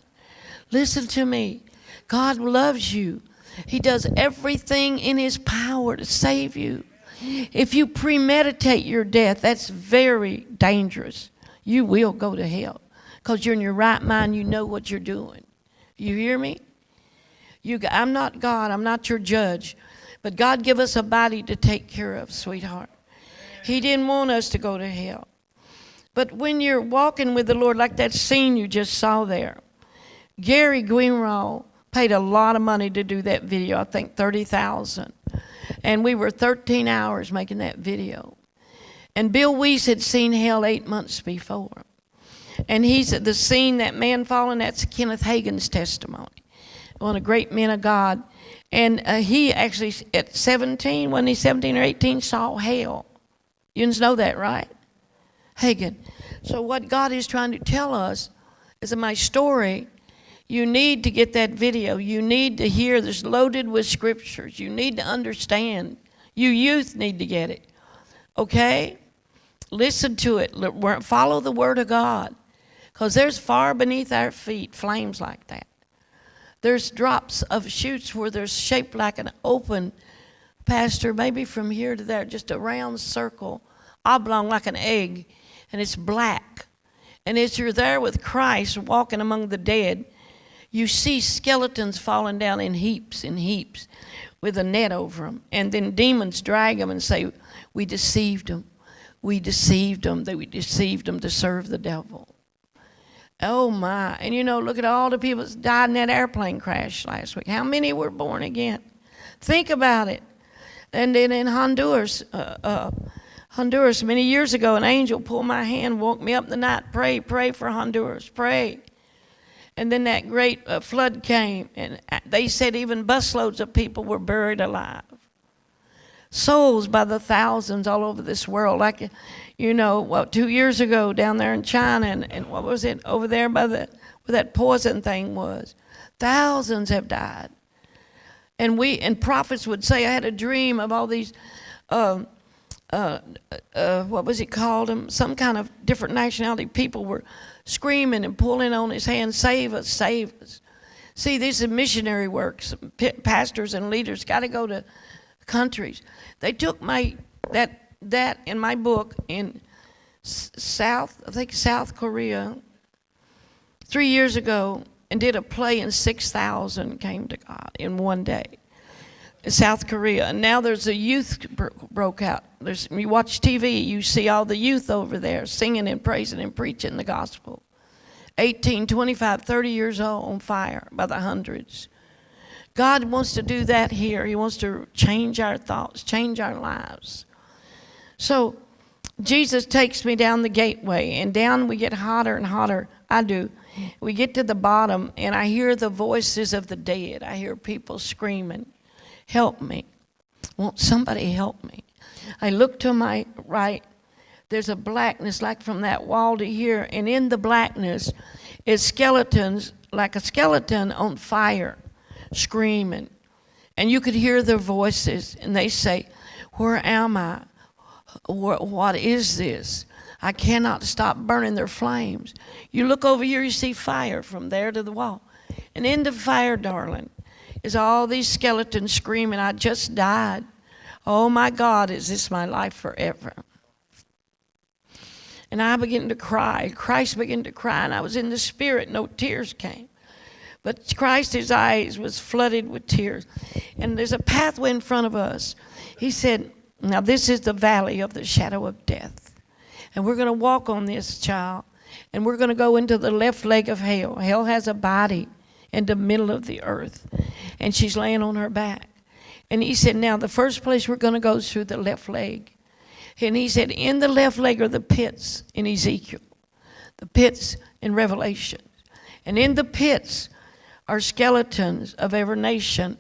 Listen to me. God loves you. He does everything in His power to save you. If you premeditate your death, that's very dangerous. You will go to hell because you're in your right mind. You know what you're doing. You hear me? You, I'm not God. I'm not your judge. But God give us a body to take care of, sweetheart. He didn't want us to go to hell. But when you're walking with the Lord, like that scene you just saw there, Gary Greenwald paid a lot of money to do that video. I think thirty thousand, and we were 13 hours making that video. And Bill Wiese had seen hell eight months before, and he's at the scene that man falling. That's Kenneth Hagin's testimony, one of the great men of God. And uh, he actually, at 17, when he's 17 or 18, saw hell. You know that, right? Hagin. So, what God is trying to tell us is in my story, you need to get that video. You need to hear this loaded with scriptures. You need to understand. You youth need to get it. Okay? Listen to it. Follow the Word of God. Because there's far beneath our feet flames like that. There's drops of shoots where they're shaped like an open, pastor, maybe from here to there, just a round circle, oblong like an egg and it's black. And as you're there with Christ walking among the dead, you see skeletons falling down in heaps and heaps with a net over them. And then demons drag them and say, We deceived them. We deceived them. That we deceived them to serve the devil. Oh my. And you know, look at all the people that died in that airplane crash last week. How many were born again? Think about it. And then in Honduras, uh, uh, Honduras many years ago, an angel pulled my hand, woke me up the night, pray, pray for Honduras, pray. And then that great uh, flood came, and uh, they said even busloads of people were buried alive. Souls by the thousands all over this world. Like, you know, well, two years ago down there in China, and, and what was it over there by the where that poison thing was? Thousands have died. And we and prophets would say, I had a dream of all these. Um, uh, uh, what was it called? Um, some kind of different nationality people were screaming and pulling on his hand, save us, save us. See, this is missionary work. Some pastors and leaders got to go to countries. They took my that that in my book in South, I think South Korea, three years ago, and did a play, and six thousand came to God in one day. In South Korea, and now there's a youth bro- broke out. There's you watch TV, you see all the youth over there singing and praising and preaching the gospel. 18, 25, 30 years old on fire by the hundreds. God wants to do that here. He wants to change our thoughts, change our lives. So Jesus takes me down the gateway, and down we get hotter and hotter. I do. We get to the bottom, and I hear the voices of the dead. I hear people screaming, Help me. Won't somebody help me? I look to my right. There's a blackness like from that wall to here, and in the blackness is skeletons, like a skeleton on fire, screaming. And you could hear their voices, and they say, Where am I? What is this? I cannot stop burning their flames. You look over here, you see fire from there to the wall. And in the fire, darling, is all these skeletons screaming, I just died. Oh my God, is this my life forever? And I began to cry. Christ began to cry, and I was in the spirit, no tears came. But Christ, his eyes was flooded with tears. And there's a pathway in front of us. He said, Now this is the valley of the shadow of death. And we're going to walk on this, child. And we're going to go into the left leg of hell. Hell has a body in the middle of the earth. And she's laying on her back. And he said, Now, the first place we're going to go is through the left leg. And he said, In the left leg are the pits in Ezekiel, the pits in Revelation. And in the pits are skeletons of every nation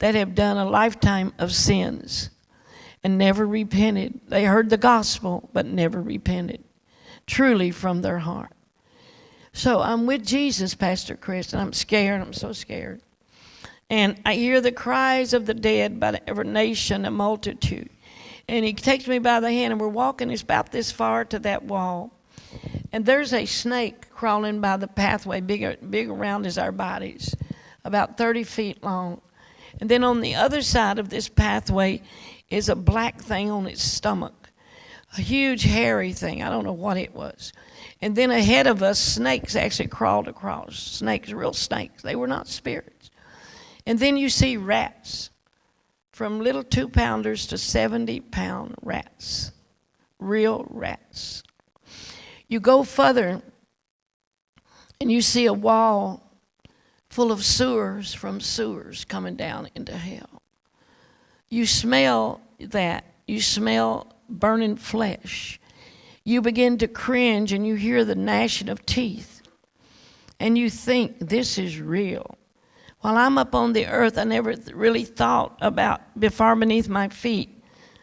that have done a lifetime of sins and never repented. They heard the gospel, but never repented, truly from their heart. So I'm with Jesus, Pastor Chris, and I'm scared. I'm so scared. And I hear the cries of the dead by every nation, a multitude. And he takes me by the hand, and we're walking. It's about this far to that wall. And there's a snake crawling by the pathway, big, big around as our bodies, about 30 feet long. And then on the other side of this pathway is a black thing on its stomach, a huge hairy thing. I don't know what it was. And then ahead of us, snakes actually crawled across. Snakes, real snakes. They were not spirits. And then you see rats, from little two pounders to 70 pound rats, real rats. You go further and you see a wall full of sewers from sewers coming down into hell. You smell that. You smell burning flesh. You begin to cringe and you hear the gnashing of teeth. And you think, this is real. While I'm up on the earth, I never really thought about before beneath my feet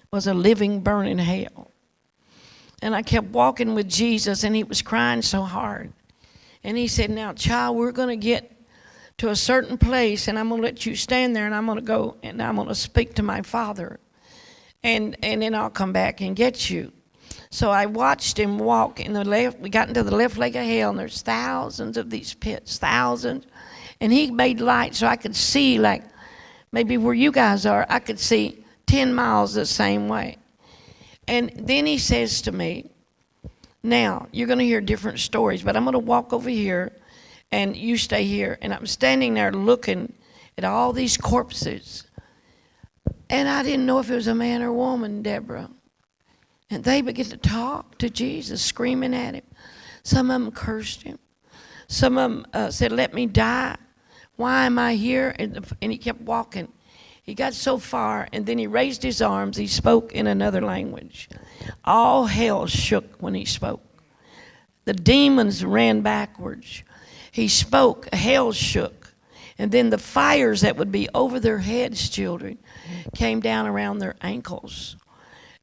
was a living, burning hell. And I kept walking with Jesus, and he was crying so hard. And he said, Now, child, we're going to get to a certain place, and I'm going to let you stand there, and I'm going to go and I'm going to speak to my Father. And, and then I'll come back and get you. So I watched him walk in the left. We got into the left leg of hell, and there's thousands of these pits, thousands and he made light so I could see, like maybe where you guys are, I could see 10 miles the same way. And then he says to me, Now, you're going to hear different stories, but I'm going to walk over here and you stay here. And I'm standing there looking at all these corpses. And I didn't know if it was a man or a woman, Deborah. And they began to talk to Jesus, screaming at him. Some of them cursed him. Some of them uh, said, Let me die. Why am I here? And, and he kept walking. He got so far, and then he raised his arms. He spoke in another language. All hell shook when he spoke. The demons ran backwards. He spoke, hell shook. And then the fires that would be over their heads, children, came down around their ankles.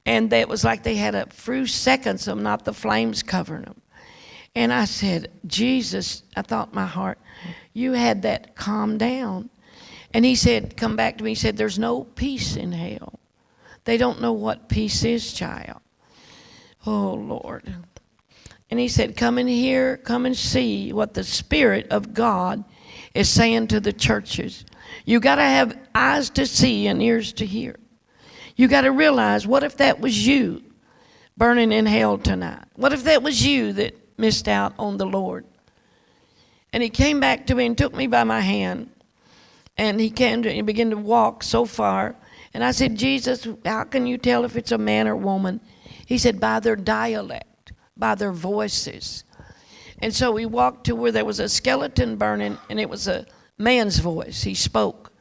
And that was like they had a few seconds of not the flames covering them. And I said, Jesus, I thought my heart, you had that calm down. And he said, come back to me. He said, there's no peace in hell. They don't know what peace is, child. Oh, Lord. And he said, come in here, come and see what the Spirit of God is saying to the churches. You got to have eyes to see and ears to hear. You got to realize, what if that was you burning in hell tonight? What if that was you that missed out on the Lord? And he came back to me and took me by my hand. And he came to, he began to walk so far. And I said, Jesus, how can you tell if it's a man or woman? He said, by their dialect, by their voices. And so we walked to where there was a skeleton burning, and it was a man's voice. He spoke.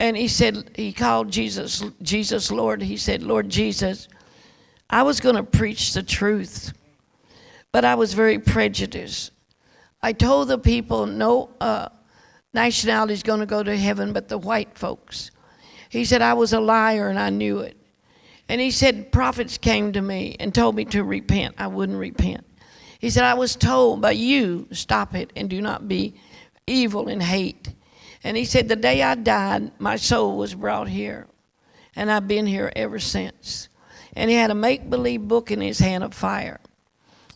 And he said, he called Jesus, Jesus Lord. He said, Lord Jesus, I was going to preach the truth, but I was very prejudiced. I told the people no uh, nationality is going to go to heaven but the white folks. He said, I was a liar and I knew it. And he said, prophets came to me and told me to repent. I wouldn't repent. He said, I was told by you, stop it and do not be evil and hate. And he said, the day I died, my soul was brought here. And I've been here ever since. And he had a make believe book in his hand of fire.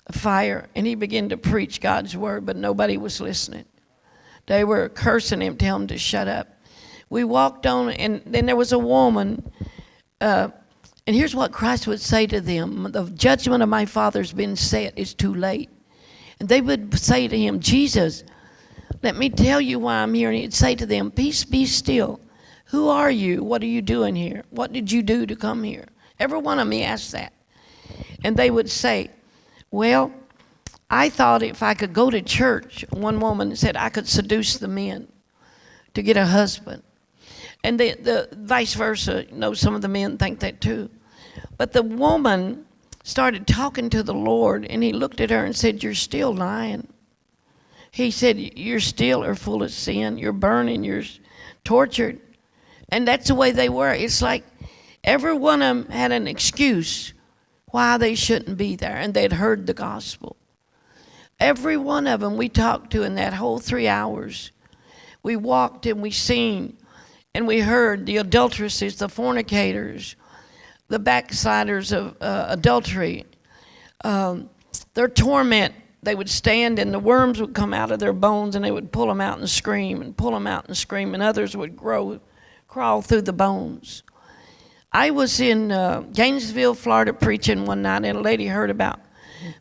A fire. And he began to preach God's word, but nobody was listening. They were cursing him, telling him to shut up. We walked on, and then there was a woman. Uh, and here's what Christ would say to them The judgment of my Father's been set, it's too late. And they would say to him, Jesus, let me tell you why I'm here. And he'd say to them, Peace be still. Who are you? What are you doing here? What did you do to come here? Every one of me asked that. And they would say, Well, I thought if I could go to church, one woman said I could seduce the men to get a husband. And the, the vice versa, you know, some of the men think that too. But the woman started talking to the Lord, and he looked at her and said, You're still lying. He said, You're still are full of sin. You're burning. You're tortured. And that's the way they were. It's like every one of them had an excuse why they shouldn't be there, and they'd heard the gospel. Every one of them we talked to in that whole three hours. We walked and we seen and we heard the adulteresses, the fornicators, the backsliders of uh, adultery, um, their torment. They would stand and the worms would come out of their bones and they would pull them out and scream and pull them out and scream, and others would grow, crawl through the bones. I was in uh, Gainesville, Florida, preaching one night, and a lady heard about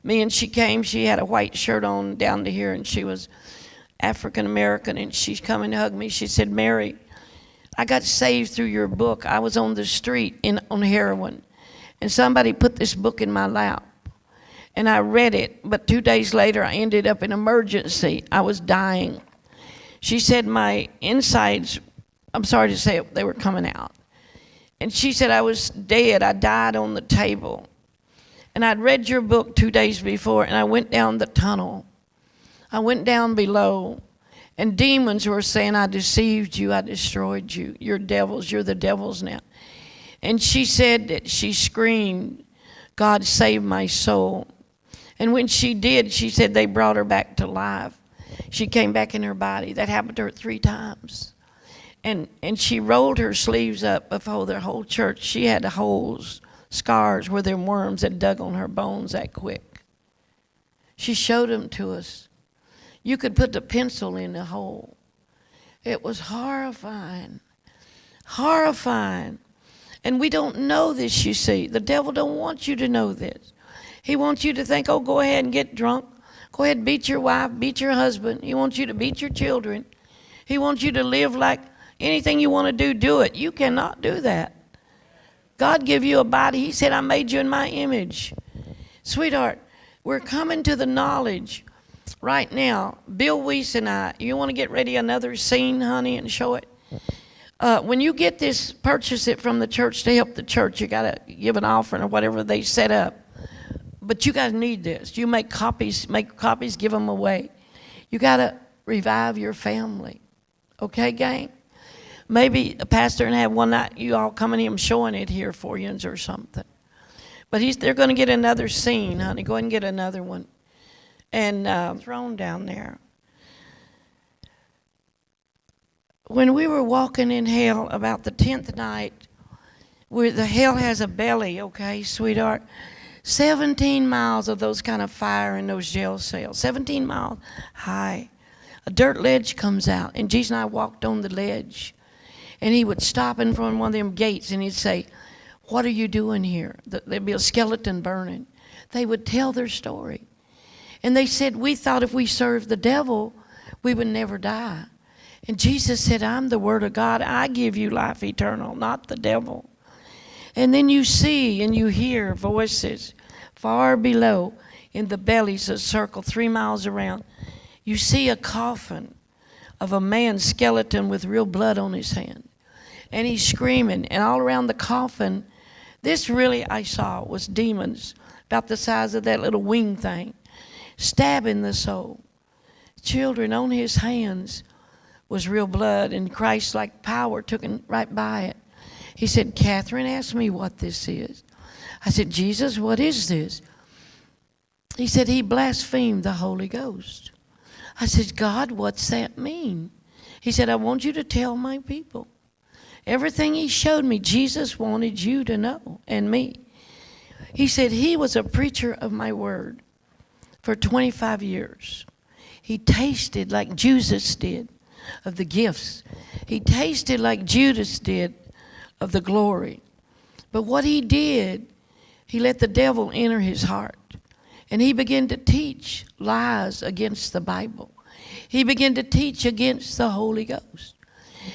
me, and she came. She had a white shirt on down to here, and she was African American, and she's coming to hug me. She said, Mary, I got saved through your book. I was on the street in, on heroin, and somebody put this book in my lap. And I read it, but two days later, I ended up in emergency. I was dying. She said my insides, I'm sorry to say it, they were coming out. And she said I was dead. I died on the table. And I'd read your book two days before, and I went down the tunnel. I went down below, and demons were saying, I deceived you, I destroyed you. You're devils, you're the devils now. And she said that she screamed, God save my soul. And when she did, she said they brought her back to life. She came back in her body. That happened to her three times. And, and she rolled her sleeves up before the whole church. She had holes, scars where them worms had dug on her bones that quick. She showed them to us. You could put the pencil in the hole. It was horrifying. Horrifying. And we don't know this, you see. The devil don't want you to know this. He wants you to think, oh, go ahead and get drunk. Go ahead beat your wife, beat your husband. He wants you to beat your children. He wants you to live like anything you want to do, do it. You cannot do that. God give you a body. He said, I made you in my image. Sweetheart, we're coming to the knowledge right now. Bill Wiese and I, you want to get ready another scene, honey, and show it? Uh, when you get this, purchase it from the church to help the church. You got to give an offering or whatever they set up but you guys need this. You make copies, make copies, give them away. You got to revive your family. Okay, gang? Maybe a pastor and have one night you all coming in showing it here for you or something. But he's, they're going to get another scene, honey. Go ahead and get another one. And uh, throne down there. When we were walking in hell about the 10th night, where the hell has a belly, okay, sweetheart? 17 miles of those kind of fire in those jail cells, 17 miles high. A dirt ledge comes out, and Jesus and I walked on the ledge. And he would stop in front of one of them gates and he'd say, What are you doing here? There'd be a skeleton burning. They would tell their story. And they said, We thought if we served the devil, we would never die. And Jesus said, I'm the Word of God. I give you life eternal, not the devil. And then you see and you hear voices far below in the bellies that circle three miles around. You see a coffin of a man's skeleton with real blood on his hand. And he's screaming. And all around the coffin, this really I saw was demons about the size of that little wing thing, stabbing the soul. Children on his hands was real blood, and Christ like power took him right by it. He said, Kathryn ask me what this is. I said, Jesus, what is this? He said, He blasphemed the Holy Ghost. I said, God, what's that mean? He said, I want you to tell my people. Everything he showed me, Jesus wanted you to know and me. He said he was a preacher of my word for 25 years. He tasted like Jesus did of the gifts. He tasted like Judas did of the glory. But what he did, he let the devil enter his heart. And he began to teach lies against the Bible. He began to teach against the Holy Ghost.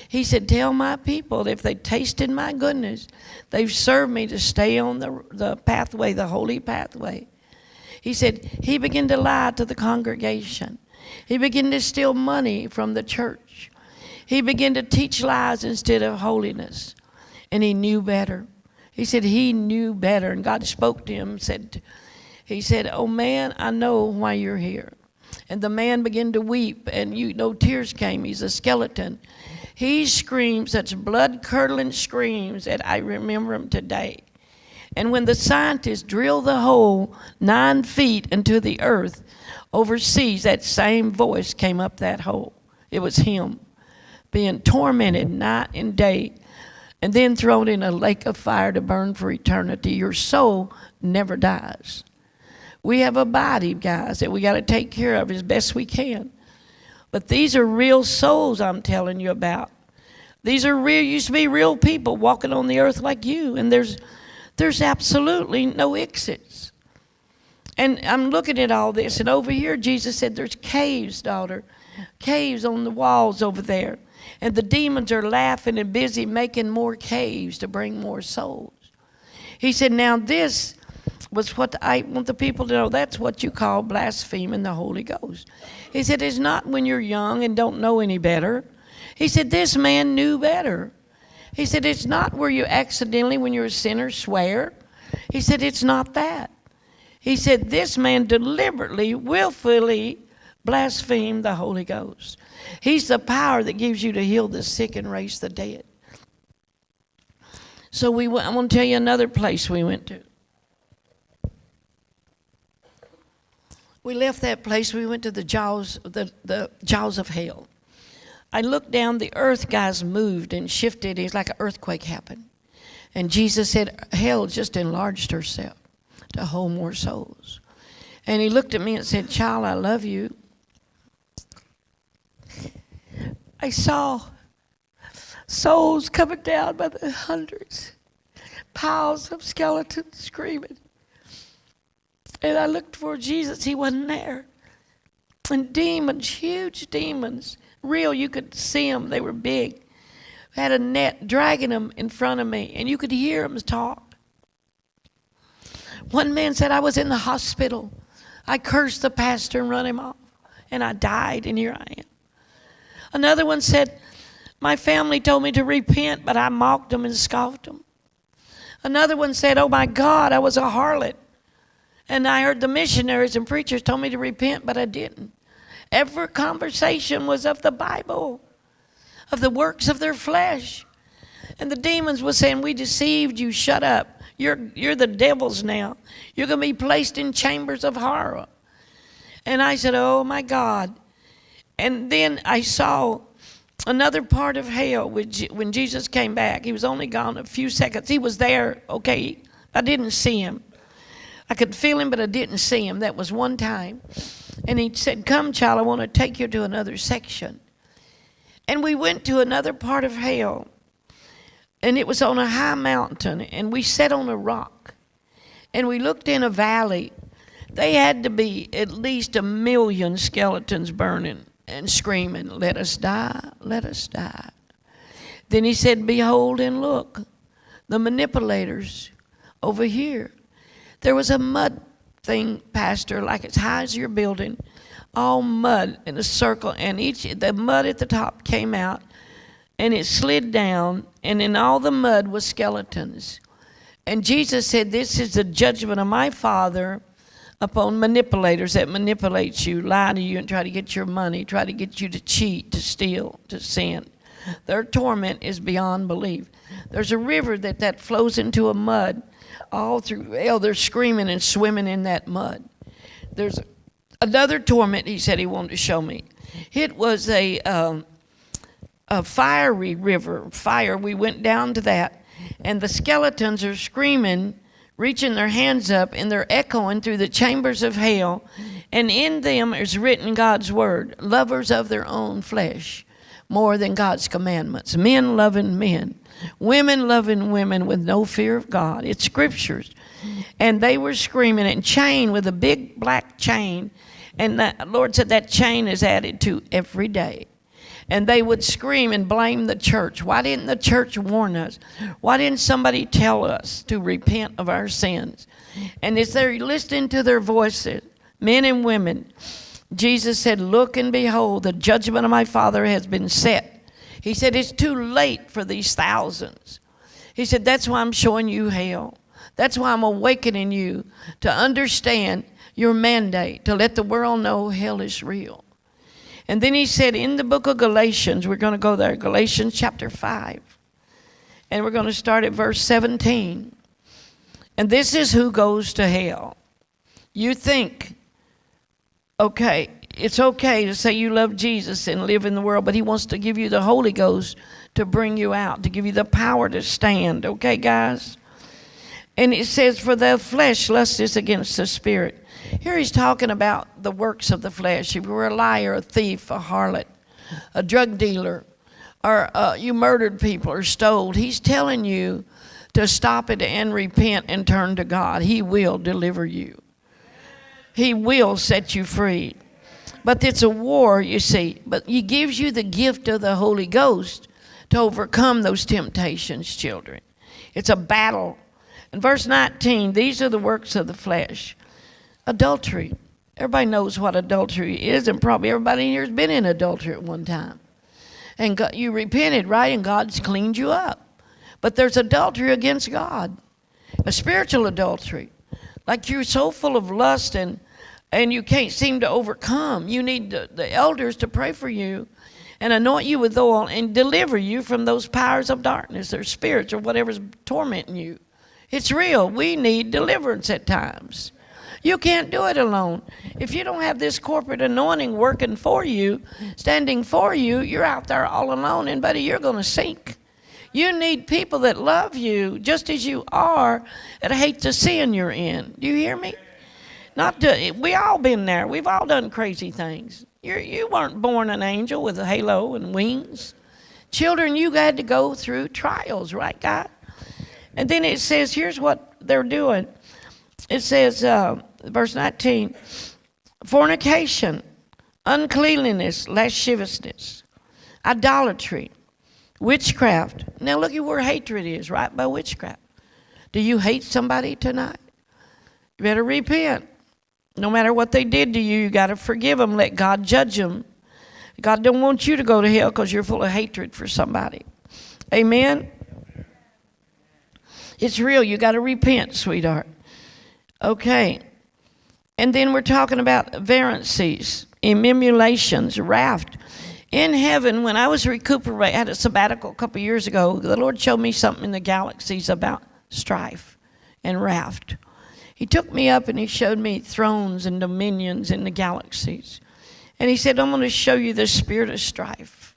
He said, Tell my people that if they tasted my goodness, they've served me to stay on the, the pathway, the holy pathway. He said, He began to lie to the congregation. He began to steal money from the church. He began to teach lies instead of holiness. And he knew better. He said he knew better. And God spoke to him said, He said, Oh man, I know why you're here. And the man began to weep, and you know tears came. He's a skeleton. He screamed such blood curdling screams that I remember him today. And when the scientists drilled the hole nine feet into the earth overseas, that same voice came up that hole. It was him being tormented night and day and then thrown in a lake of fire to burn for eternity. Your soul never dies. We have a body, guys, that we got to take care of as best we can. But these are real souls I'm telling you about. These are real, used to be real people walking on the earth like you, and there's, there's absolutely no exits. And I'm looking at all this, and over here, Jesus said, There's caves, daughter, caves on the walls over there. And the demons are laughing and busy making more caves to bring more souls. He said, Now, this was what I want the people to know. That's what you call blaspheming the Holy Ghost. He said, It's not when you're young and don't know any better. He said, This man knew better. He said, It's not where you accidentally, when you're a sinner, swear. He said, It's not that. He said, This man deliberately, willfully blasphemed the Holy Ghost. He's the power that gives you to heal the sick and raise the dead. So we, I'm going to tell you another place we went to. We left that place. We went to the jaws, the, the jaws of hell. I looked down. The earth guys moved and shifted. It's like an earthquake happened. And Jesus said, Hell just enlarged herself to hold more souls. And he looked at me and said, Child, I love you. I saw souls coming down by the hundreds, piles of skeletons screaming. And I looked for Jesus, he wasn't there. And demons, huge demons, real, you could see them, they were big, had a net dragging them in front of me, and you could hear them talk. One man said, I was in the hospital. I cursed the pastor and run him off, and I died, and here I am. Another one said, My family told me to repent, but I mocked them and scoffed them. Another one said, Oh my God, I was a harlot. And I heard the missionaries and preachers told me to repent, but I didn't. Every conversation was of the Bible, of the works of their flesh. And the demons were saying, We deceived you, shut up. You're, you're the devils now. You're going to be placed in chambers of horror. And I said, Oh my God. And then I saw another part of hell when Jesus came back. He was only gone a few seconds. He was there, okay. I didn't see him. I could feel him, but I didn't see him. That was one time. And he said, Come, child, I want to take you to another section. And we went to another part of hell. And it was on a high mountain. And we sat on a rock. And we looked in a valley. They had to be at least a million skeletons burning and screaming, Let us die, let us die. Then he said, Behold and look, the manipulators over here. There was a mud thing, Pastor, like as high as your building, all mud in a circle, and each the mud at the top came out, and it slid down, and in all the mud was skeletons. And Jesus said, This is the judgment of my Father upon manipulators that manipulate you, lie to you, and try to get your money, try to get you to cheat, to steal, to sin. Their torment is beyond belief. There's a river that, that flows into a mud all through hell. They're screaming and swimming in that mud. There's another torment he said he wanted to show me. It was a, um, a fiery river, fire. We went down to that, and the skeletons are screaming, reaching their hands up, and they're echoing through the chambers of hell. And in them is written God's word, lovers of their own flesh more than God's commandments. Men loving men, women loving women with no fear of God. It's scriptures. And they were screaming and chained with a big black chain. And the Lord said that chain is added to every day. And they would scream and blame the church. Why didn't the church warn us? Why didn't somebody tell us to repent of our sins? And as they're listening to their voices, men and women, Jesus said, Look and behold, the judgment of my Father has been set. He said, It's too late for these thousands. He said, That's why I'm showing you hell. That's why I'm awakening you to understand your mandate, to let the world know hell is real. And then he said in the book of Galatians, we're going to go there, Galatians chapter 5, and we're going to start at verse 17. And this is who goes to hell. You think okay, it's okay to say you love Jesus and live in the world, but He wants to give you the Holy Ghost to bring you out, to give you the power to stand. Okay, guys? And it says, For the flesh lusts against the spirit. Here he's talking about the works of the flesh. If you were a liar, a thief, a harlot, a drug dealer, or uh, you murdered people or stole, he's telling you to stop it and repent and turn to God. He will deliver you. He will set you free. But it's a war, you see. But He gives you the gift of the Holy Ghost to overcome those temptations, children. It's a battle. In verse 19, these are the works of the flesh adultery. Everybody knows what adultery is, and probably everybody here has been in adultery at one time. And God, you repented, right? And God's cleaned you up. But there's adultery against God, a spiritual adultery. Like you're so full of lust and and you can't seem to overcome. You need the, the elders to pray for you and anoint you with oil and deliver you from those powers of darkness or spirits or whatever's tormenting you. It's real. We need deliverance at times. You can't do it alone. If you don't have this corporate anointing working for you, standing for you, you're out there all alone, and buddy, you're going to sink. You need people that love you just as you are and hate the sin you're in. Do you hear me? Not to, we all been there. We've all done crazy things. You're, you weren't born an angel with a halo and wings. Children, you had to go through trials, right, God? And then it says, here's what they're doing. It says, uh, verse 19, fornication, uncleanliness, lasciviousness, idolatry, Witchcraft. Now look at where hatred is, right by witchcraft. Do you hate somebody tonight? You better repent. No matter what they did to you, you got to forgive them. Let God judge them. God don't want you to go to hell because you're full of hatred for somebody. Amen. It's real. You got to repent, sweetheart. Okay. And then we're talking about variances, emulations, raft in heaven, when I was recuperating, I had a sabbatical a couple years ago, the Lord showed me something in the galaxies about strife and raft. He took me up and he showed me thrones and dominions in the galaxies. And he said, I'm going to show you the spirit of strife.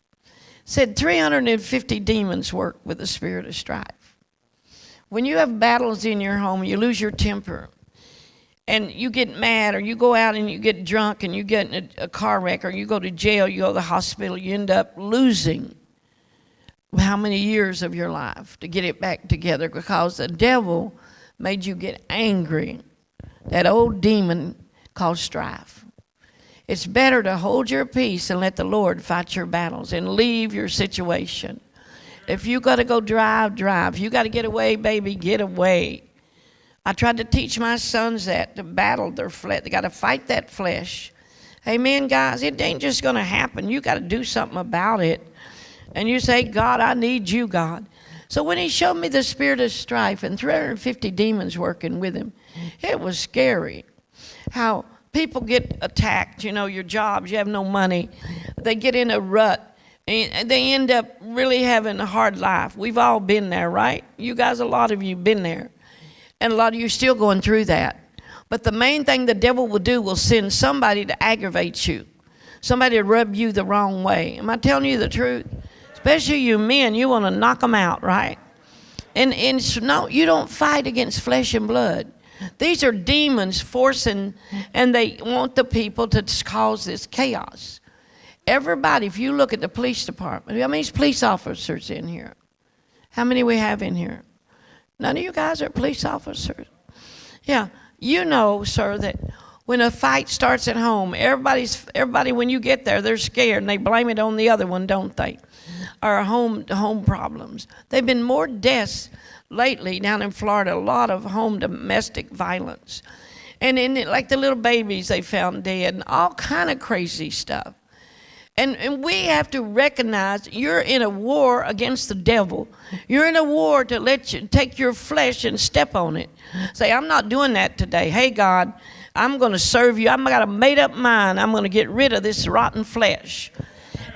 Said 350 demons work with the spirit of strife. When you have battles in your home, you lose your temper and you get mad or you go out and you get drunk and you get in a, a, car wreck or you go to jail, you go to the hospital, you end up losing how many years of your life to get it back together because the devil made you get angry. That old demon called strife. It's better to hold your peace and let the Lord fight your battles and leave your situation. If you got to go drive, drive. You got to get away, baby, get away. I tried to teach my sons that to battle their flesh. They got to fight that flesh. Amen, guys. It ain't just going to happen. You got to do something about it. And you say, God, I need you, God. So when he showed me the spirit of strife and 350 demons working with him, it was scary. How people get attacked, you know, your jobs, you have no money, they get in a rut, and they end up really having a hard life. We've all been there, right? You guys, a lot of you been there. And a lot of you still going through that. But the main thing the devil will do will send somebody to aggravate you. Somebody to rub you the wrong way. Am I telling you the truth? Especially you men, you want to knock them out, right? And, and no, you don't fight against flesh and blood. These are demons forcing, and they want the people to cause this chaos. Everybody, if you look at the police department, how many police officers in here? How many we have in here? None of you guys are police officers. Yeah, you know, sir, that when a fight starts at home, everybody's everybody when you get there, they're scared and they blame it on the other one, don't they? Or home home problems. There've been more deaths lately down in Florida, a lot of home domestic violence. And in it, like the little babies they found dead and all kind of crazy stuff. And, and we have to recognize you're in a war against the devil. You're in a war to let you take your flesh and step on it. Say, I'm not doing that today. Hey, God, I'm going to serve you. I've got a made up mind. I'm going to get rid of this rotten flesh.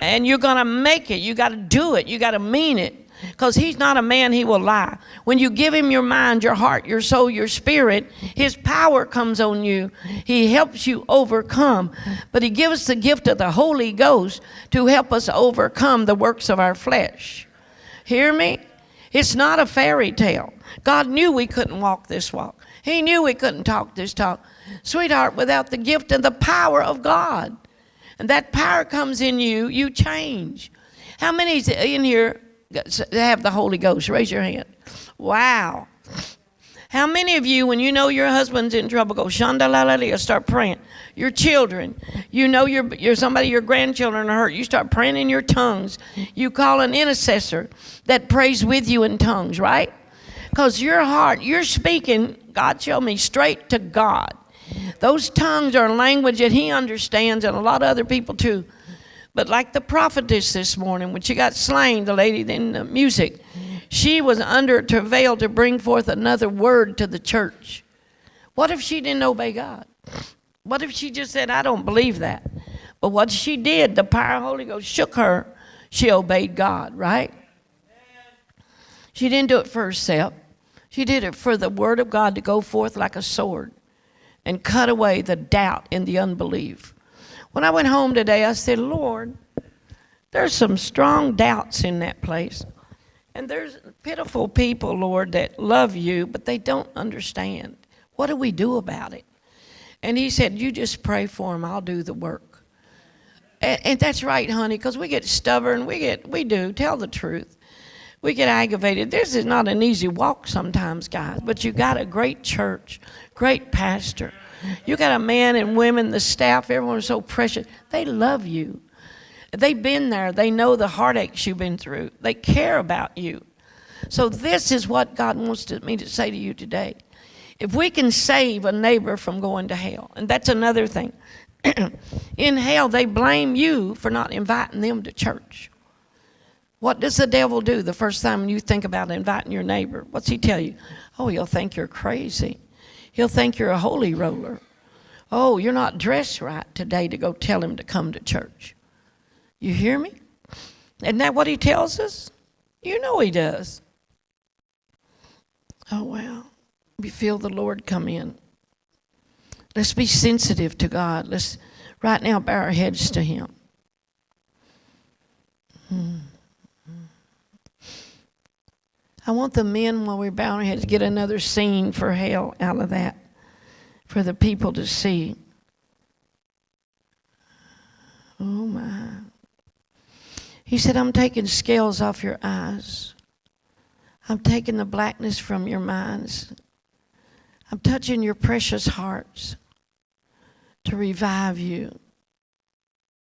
And you're going to make it. You got to do it. You got to mean it. Because he's not a man he will lie. When you give him your mind your heart your soul your spirit his power comes on you. He helps you overcome. But he gives us the gift of the holy ghost to help us overcome the works of our flesh. Hear me? It's not a fairy tale. God knew we couldn't walk this walk. He knew we couldn't talk this talk. Sweetheart without the gift and the power of god and that power comes in you you change how many in here have the Holy Ghost? Raise your hand. Wow. How many of you, when you know your husband's in trouble, go shandalalia, start praying? Your children, you know your, your somebody, your grandchildren are hurt, you start praying in your tongues. You call an intercessor that prays with you in tongues, right? Because your heart, you're speaking, God showed me, straight to God. Those tongues are a language that He understands, and a lot of other people too. But like the prophetess this morning, when she got slain, the lady in the music, she was under travail to bring forth another word to the church. What if she didn't obey God? What if she just said, I don't believe that? But what she did, the power of the Holy Ghost shook her. She obeyed God, right? She didn't do it for herself. She did it for the word of God to go forth like a sword and cut away the doubt and the unbelief. When I went home today, I said, Lord, there's some strong doubts in that place. And there's pitiful people, Lord, that love you, but they don't understand. What do we do about it? And he said, You just pray for them, I'll do the work. And, and that's right, honey, because we get stubborn. We get, we do, tell the truth. We get aggravated. This is not an easy walk sometimes, guys, but you got a great church, great pastor. You got a man and women, the staff, everyone is so precious. They love you. They've been there. They know the heartaches you've been through. They care about you. So this is what God wants to, me to say to you today. If we can save a neighbor from going to hell, and that's another thing. In hell, they blame you for not inviting them to church. What does the devil do the first time you think about inviting your neighbor? What's he tell you? Oh, he'll think you're crazy. He'll think you're a holy roller. Oh, you're not dressed right today to go tell him to come to church. You hear me? Isn't that what he tells us? You know he does. Oh, wow. We feel the Lord come in. Let's be sensitive to God. Let's right now bow our heads to him. Hmm. I want the men, while we're bowing our heads, get another scene for hell out of that, for the people to see. Oh my. He said, I'm taking scales off your eyes. I'm taking the blackness from your minds. I'm touching your precious hearts to revive you.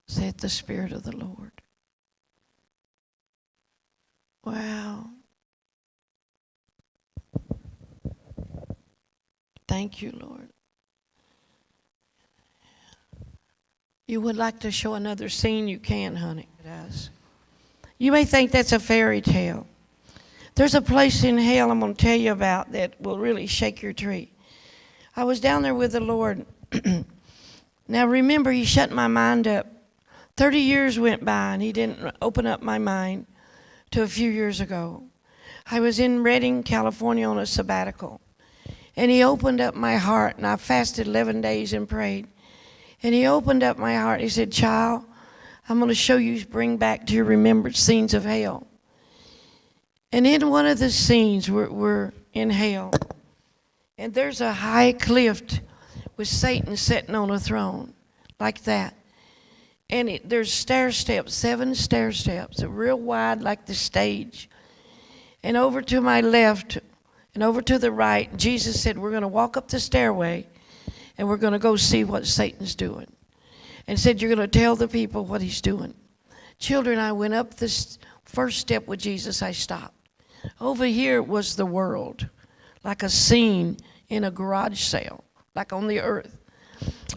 saith the Spirit of the Lord. Wow. Thank you, Lord. You would like to show another scene, you can, honey. It does. You may think that's a fairy tale. There's a place in hell I'm going to tell you about that will really shake your tree. I was down there with the Lord. now remember, He shut my mind up. 30 years went by and He didn't open up my mind to a few years ago. I was in Redding, California on a sabbatical. And He opened up my heart, and I fasted 11 days and prayed. And He opened up my heart. He said, Child, I'm going to show you, bring back to your remembrance scenes of hell. And in one of the scenes, we're, we're in hell. And there's a high cliff with Satan sitting on a throne, like that. And it, there's stair steps, seven stair steps, real wide, like the stage. And over to my left and over to the right, Jesus said, We're going to walk up the stairway and we're going to go see what Satan's doing. And said, You're going to tell the people what he's doing. Children, I went up this first step with Jesus, I stopped. Over here was the world, like a scene in a garage sale, like on the earth.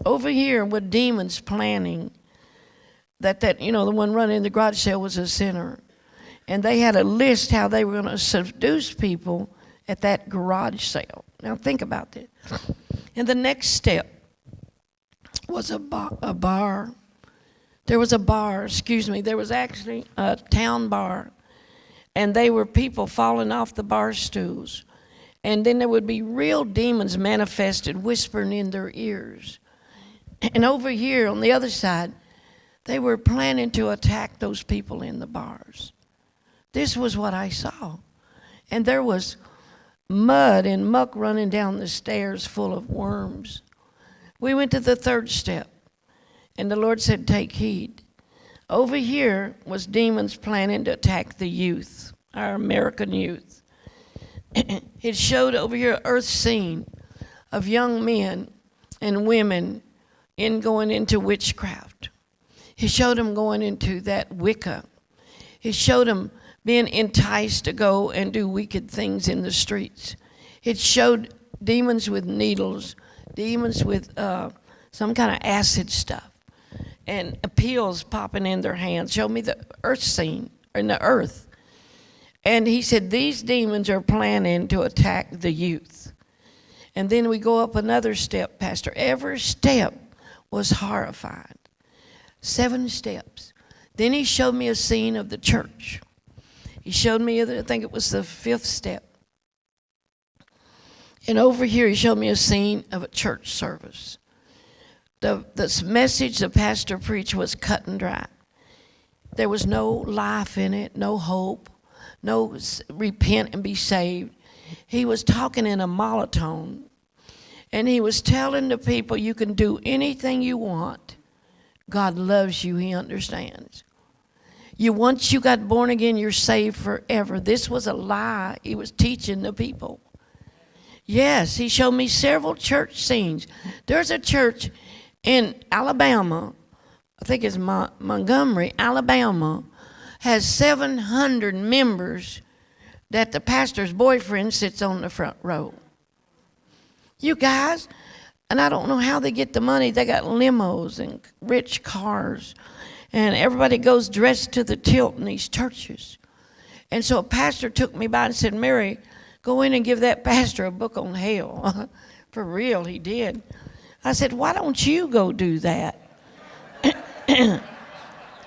Over here were demons planning that, that you know, the one running the garage sale was a sinner. And they had a list how they were going to seduce people at that garage sale. Now think about that. And the next step was a bar, a bar. There was a bar, excuse me, there was actually a town bar and they were people falling off the bar stools. And then there would be real demons manifested whispering in their ears. And over here on the other side, they were planning to attack those people in the bars. This was what I saw. And there was mud and muck running down the stairs full of worms. We went to the third step, and the Lord said, Take heed. Over here was demons planning to attack the youth, our American youth. it showed over here earth scene of young men and women in going into witchcraft. He showed them going into that Wicca. He showed them being enticed to go and do wicked things in the streets. It showed demons with needles, demons with uh, some kind of acid stuff and appeals popping in their hands. Show me the earth scene in the earth. And he said, These demons are planning to attack the youth. And then we go up another step, Pastor. Every step was horrifying. Seven steps. Then he showed me a scene of the church. He showed me, I think it was the fifth step. And over here, he showed me a scene of a church service the, the message the pastor preached was cut and dry. There was no life in it, no hope, no repent and be saved. He was talking in a monotone, and he was telling the people, You can do anything you want. God loves you, He understands. You once you got born again, you're saved forever. This was a lie he was teaching the people. Yes, he showed me several church scenes. There's a church in Alabama, I think it's Mon- Montgomery, Alabama, has 700 members that the pastor's boyfriend sits on the front row. You guys, and I don't know how they get the money. They got limos and rich cars, and everybody goes dressed to the tilt in these churches. And so a pastor took me by and said, Mary, go in and give that pastor a book on hell. For real, he did. I said, Why don't you go do that?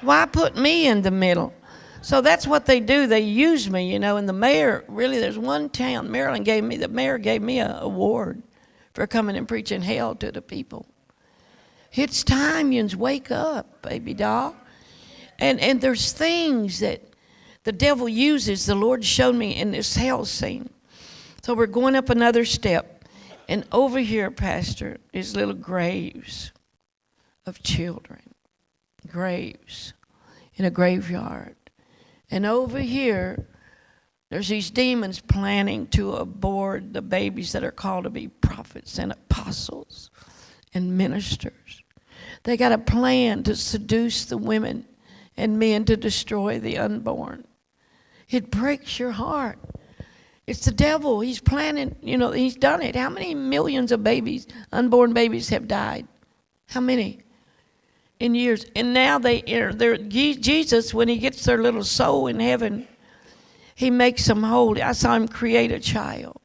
Why put me in the middle? So that's what they do. They use me, you know. And the mayor, really, there's one town. Maryland gave me, the mayor gave me an award for coming and preaching hell to the people. It's time, yous wake up, baby doll. And, and there's things that the devil uses, the Lord showed me in this hell scene. So we're going up another step. And over here, Pastor, is little graves of children, graves in a graveyard. And over here, there's these demons planning to abort the babies that are called to be prophets and apostles and ministers. They got a plan to seduce the women and men to destroy the unborn. It breaks your heart. It's the devil. He's planning, you know, he's done it. How many millions of babies, unborn babies, have died? How many? In years. And now they, they're, Jesus, when he gets their little soul in heaven, he makes them holy. I saw him create a child.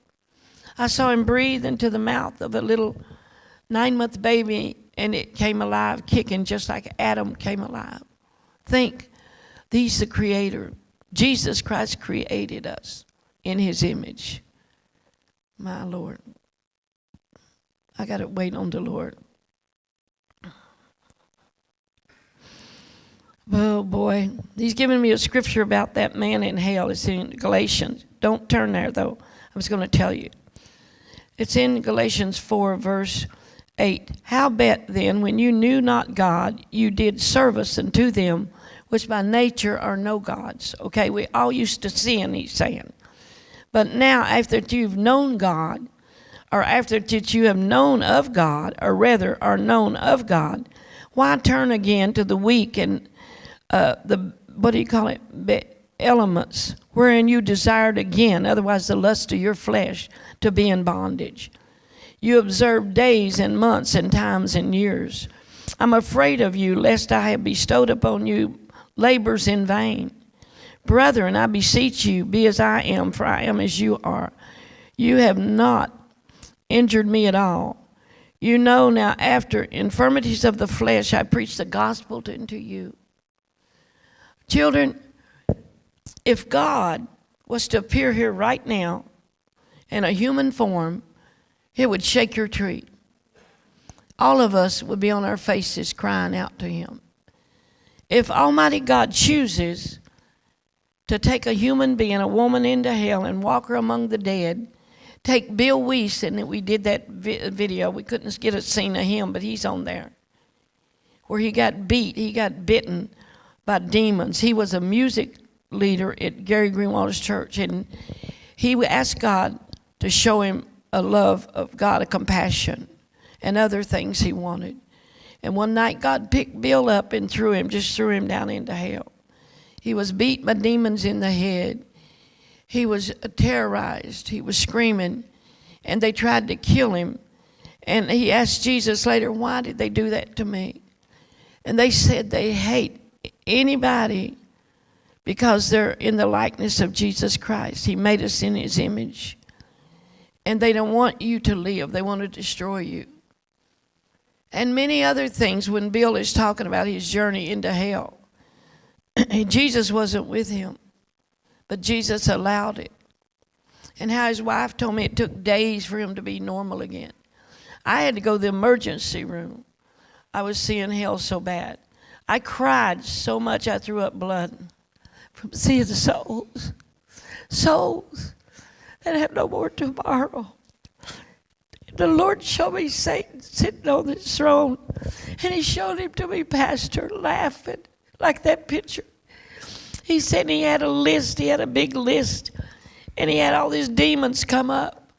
I saw him breathe into the mouth of a little nine month baby and it came alive, kicking just like Adam came alive. Think, he's the creator. Jesus Christ created us in his image. My Lord. I got to wait on the Lord. Oh boy, he's giving me a scripture about that man in hell. It's in Galatians. Don't turn there though. I was going to tell you. It's in Galatians 4, verse 8. How bet then, when you knew not God, you did service unto them which by nature are no gods? Okay, we all used to sin, he's saying. But now, after you've known God, or after that you have known of God, or rather are known of God, why turn again to the weak and uh, the, what do you call it, elements, wherein you desired again, otherwise the lust of your flesh, to be in bondage? You observe days and months and times and years. I'm afraid of you, lest I have bestowed upon you labors in vain. Brethren, I beseech you, be as I am, for I am as you are. You have not injured me at all. You know now, after infirmities of the flesh, I preach the gospel unto you. Children, if God was to appear here right now in a human form, it would shake your tree. All of us would be on our faces crying out to Him. If Almighty God chooses to take a human being, a woman into hell, and walk her among the dead. Take Bill Wiese, and we did that vi video. We couldn't get a scene of him, but he's on there. Where he got beat, he got bitten by demons. He was a music leader at Gary Greenwalder's church, and he asked God to show him a love of God, a compassion, and other things he wanted. And one night, God picked Bill up and threw him, just threw him down into hell. He was beat by demons in the head. He was terrorized. He was screaming, and they tried to kill him. And he asked Jesus later, Why did they do that to me? And they said they hate anybody because they're in the likeness of Jesus Christ. He made us in his image. And they don't want you to live, they want to destroy you. And many other things when Bill is talking about his journey into hell. Jesus wasn't with him, but Jesus allowed it. And how his wife told me it took days for him to be normal again. I had to go to the emergency room. I was seeing hell so bad. I cried so much I threw up blood from seeing the souls. Souls that have no more tomorrow. The Lord showed me Satan sitting on his throne, and he showed him to me, Pastor, laughing like that picture. He said he had a list, he had a big list, and he had all these demons come up.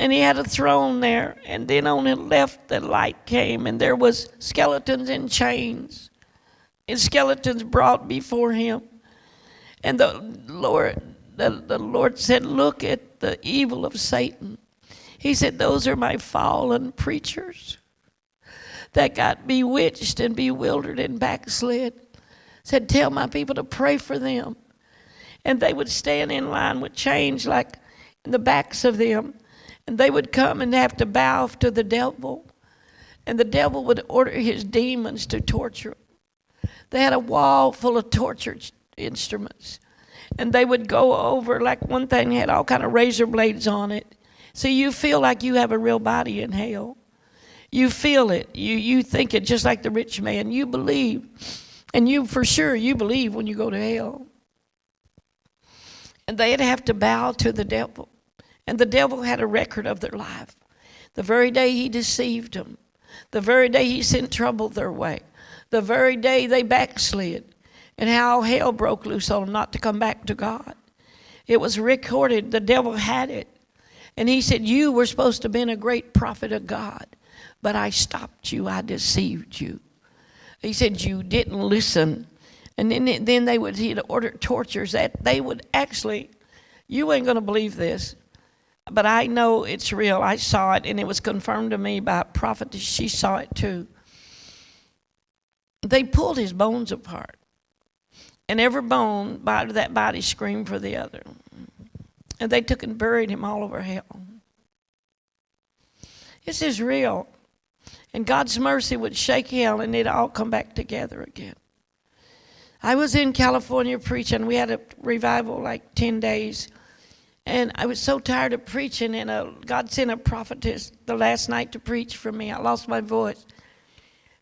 And he had a throne there, and then on the left the light came, and there was skeletons in chains. And skeletons brought before him. And the Lord, the, the Lord said, Look at the evil of Satan. He said, Those are my fallen preachers that got bewitched and bewildered and backslid. Said, Tell my people to pray for them. And they would stand in line with chains like in the backs of them. And they would come and have to bow to the devil. And the devil would order his demons to torture them. They had a wall full of torture instruments. And they would go over, like one thing had all kind of razor blades on it. So you feel like you have a real body in hell. You feel it. You, you think it just like the rich man. You believe. And you, for sure, you believe when you go to hell. And they'd have to bow to the devil. And the devil had a record of their life. The very day he deceived them, the very day he sent trouble their way, the very day they backslid, and how hell broke loose on them not to come back to God. It was recorded, the devil had it. And he said, You were supposed to have been a great prophet of God. but I stopped you, I deceived you. He said, You didn't listen. And then, then they would, he'd order tortures that they would actually, you ain't going to believe this, but I know it's real. I saw it, and it was confirmed to me by a prophet. She saw it too. They pulled his bones apart, and every bone by that body screamed for the other. And they took and buried him all over hell. This is real. And God's mercy would shake hell and it'd all come back together again. I was in California preaching. We had a revival like 10 days. And I was so tired of preaching, and a, God sent a prophetess the last night to preach for me. I lost my voice.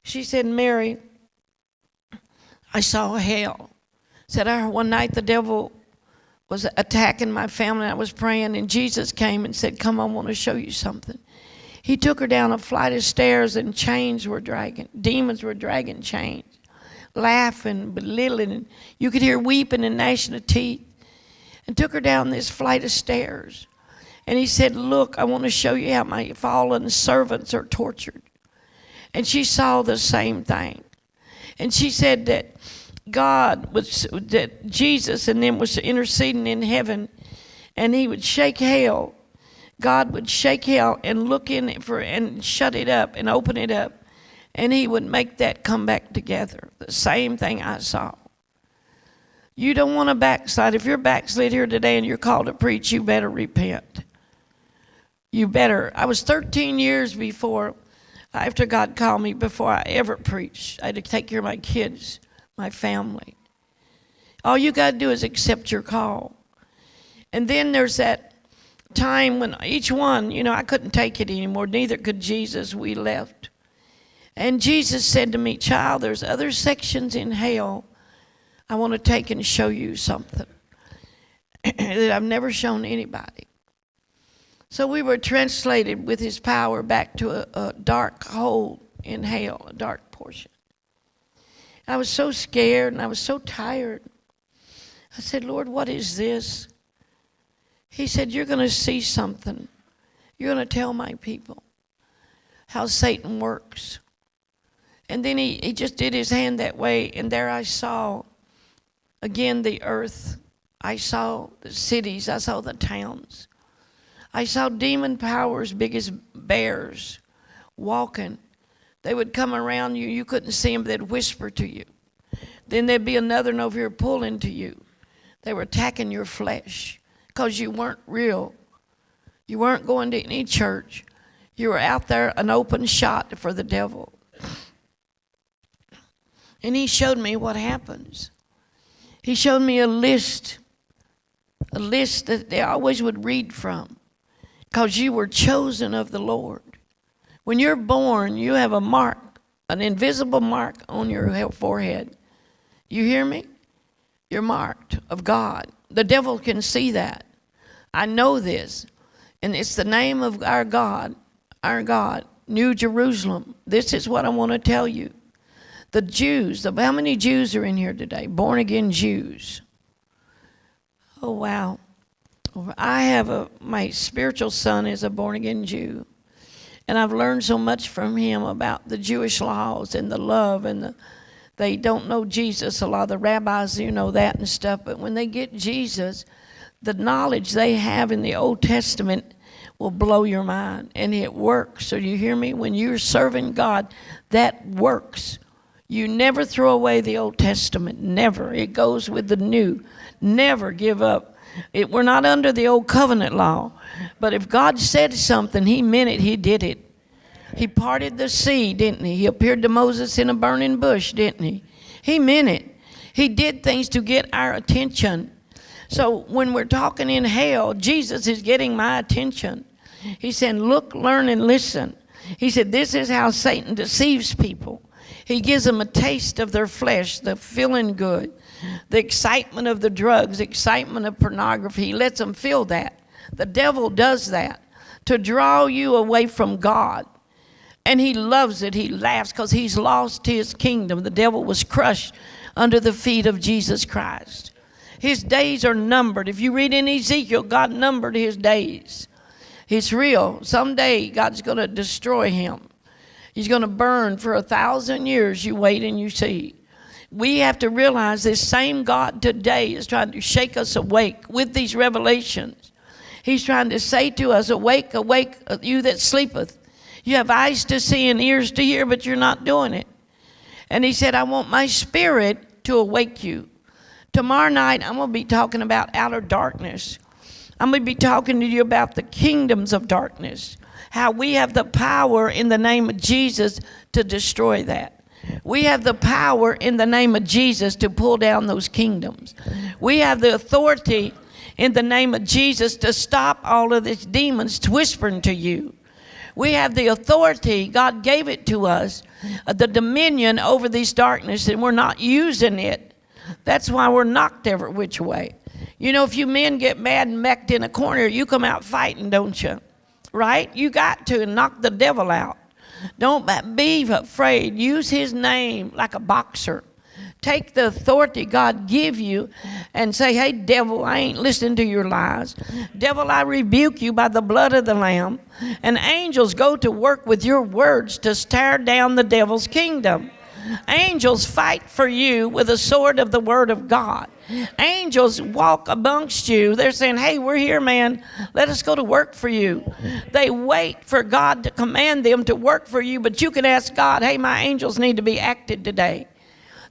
She said, Mary, I saw hell. Said, I one night the devil was attacking my family. I was praying, and Jesus came and said, Come, I want to show you something. He took her down a flight of stairs, and chains were dragging. Demons were dragging chains, laughing, belittling. You could hear weeping and gnashing of teeth and took her down this flight of stairs. And he said, Look, I want to show you how my fallen servants are tortured. And she saw the same thing. And she said that God was, that Jesus and them was interceding in heaven, and he would shake hell. God would shake hell and look in it for and shut it up and open it up, and he would make that come back together. The same thing I saw. You don't want to backslide. If you're backslid here today and you're called to preach, you better repent. You better. I was 13 years before, after God called me, before I ever preached. I had to take care of my kids, my family. All you got to do is accept your call. And then there's that time when each one, you know, I couldn't take it anymore. Neither could Jesus. We left. And Jesus said to me, Child, there's other sections in hell I want to take and show you something that I've never shown anybody. So we were translated with his power back to a, a dark hole in hell, a dark. I was so scared and I was so tired. I said, Lord, what is this? He said, You're going to see something. You're going to tell my people how Satan works. And then he, he just did his hand that way, and there I saw again the earth. I saw the cities, I saw the towns. I saw demon powers big as bears walking. They would come around you, you couldn't see them, they'd whisper to you. Then there'd be another one over here pulling to you. They were attacking your flesh because you weren't real. You weren't going to any church. You were out there an open shot for the devil. And he showed me what happens. He showed me a list, a list that they always would read from, because you were chosen of the Lord. When you're born, you have a mark, an invisible mark on your forehead. You hear me? You're marked of God. The devil can see that. I know this. And it's the name of our God, our God, New Jerusalem. This is what I want to tell you. The Jews, the, how many Jews are in here today? Born again Jews. Oh, wow. I have a, my spiritual son is a born again Jew. And I've learned so much from him about the Jewish laws and the love and the, they don't know Jesus. A lot of the rabbis, you know that and stuff. But when they get Jesus, the knowledge they have in the Old Testament will blow your mind. And it works. So you hear me? When you're serving God, that works. You never throw away the Old Testament. Never. It goes with the new. Never give up. It, we're not under the old covenant law. But if God said something, He meant it, He did it. He parted the sea, didn't He? He appeared to Moses in a burning bush, didn't He? He meant it. He did things to get our attention. So when we're talking in hell, Jesus is getting my attention. He said, Look, learn, and listen. He said, This is how Satan deceives people. He gives them a taste of their flesh, the feeling good, the excitement of the drugs, excitement of pornography. He lets them feel that. The devil does that to draw you away from God. And he loves it. He laughs because he's lost his kingdom. The devil was crushed under the feet of Jesus Christ. His days are numbered. If you read in Ezekiel, God numbered his days. It's real. Someday God's going to destroy him. He's going to burn for a thousand years. You wait and you see. We have to realize this same God today is trying to shake us awake with these revelations. He's trying to say to us, Awake, awake, uh, you that sleepeth. You have eyes to see and ears to hear, but you're not doing it. And he said, I want my spirit to awake you. Tomorrow night, I'm going to be talking about outer darkness. I'm going to be talking to you about the kingdoms of darkness, how we have the power in the name of Jesus to destroy that. We have the power in the name of Jesus to pull down those kingdoms. We have the authority in the name of Jesus to stop all of these demons whispering to you. We have the authority, God gave it to us, uh, the dominion over these darkness, and we're not using it that's why we're knocked every which way. You know, if you men get mad and mecked in a corner, you come out fighting, don't you? Right? You got to knock the devil out. Don't be afraid. Use his name like a boxer. Take the authority God give you and say, hey, devil, I ain't listening to your lies. Devil, I rebuke you by the blood of the Lamb. And angels go to work with your words to tear down the devil's kingdom. Angels fight for you with the sword of the word of God. Angels walk amongst you. They're saying, Hey, we're here, man. Let us go to work for you. They wait for God to command them to work for you, but you can ask God, Hey, my angels need to be acted today.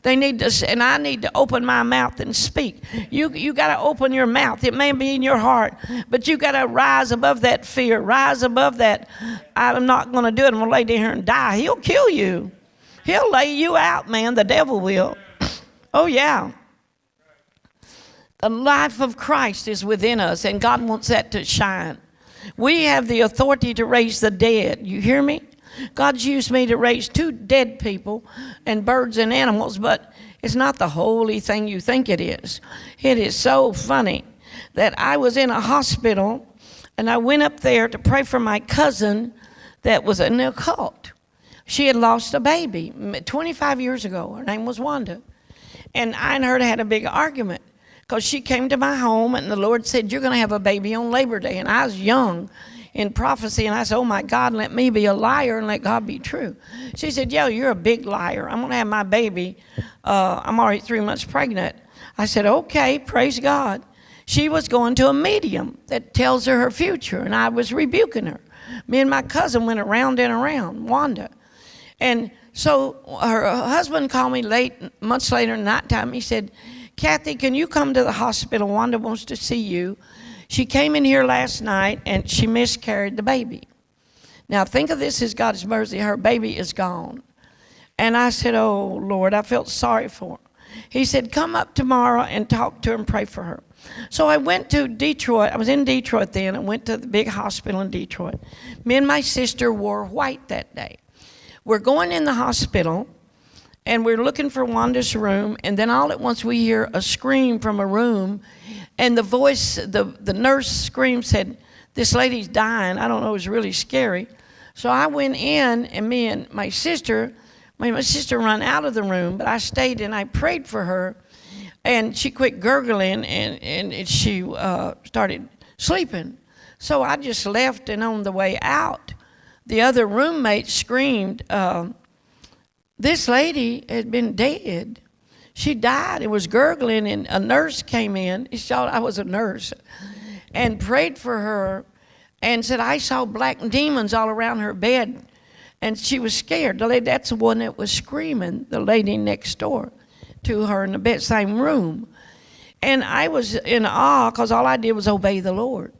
They need to, and I need to open my mouth and speak. You, you got to open your mouth. It may be in your heart, but you got to rise above that fear, rise above that. I'm not going to do it. I'm going to lay down here and die. He'll kill you. He'll lay you out, man. The devil will. Oh, yeah. The life of Christ is within us, and God wants that to shine. We have the authority to raise the dead. You hear me? God's used me to raise two dead people and birds and animals, but it's not the holy thing you think it is. It is so funny that I was in a hospital and I went up there to pray for my cousin that was in a occult. She had lost a baby 25 years ago. Her name was Wanda. And I and her had a big argument because she came to my home and the Lord said, You're going to have a baby on Labor Day. And I was young in prophecy and I said, Oh my God, let me be a liar and let God be true. She said, Yeah, you're a big liar. I'm going to have my baby. Uh, I'm already three months pregnant. I said, Okay, praise God. She was going to a medium that tells her her future, and I was rebuking her. Me and my cousin went around and around, Wanda. And so her husband called me late, months later, night time. He said, Kathy, can you come to the hospital? Wanda wants to see you. She came in here last night and she miscarried the baby. Now, think of this as God's mercy. Her baby is gone. And I said, Oh, Lord, I felt sorry for her. He said, Come up tomorrow and talk to her and pray for her. So I went to Detroit. I was in Detroit then. I went to the big hospital in Detroit. Me and my sister wore white that day. We're going in the hospital and we're looking for Wanda's room, and then all at once we hear a scream from a room, and the voice, the, the nurse scream said, This lady's dying. I don't know, it was really scary. So I went in, and me and my sister, my, my sister ran out of the room, but I stayed and I prayed for her, and she quit gurgling and, and she uh, started sleeping. So I just left, and on the way out, the other roommate screamed, uh, This lady had been dead. She died. It was gurgling, and a nurse came in. I was a nurse and prayed for her and said, I saw black demons all around her bed. And she was scared. The lady, that's the one that was screaming, the lady next door to her in the bed, same room. And I was in awe because all I did was obey the Lord.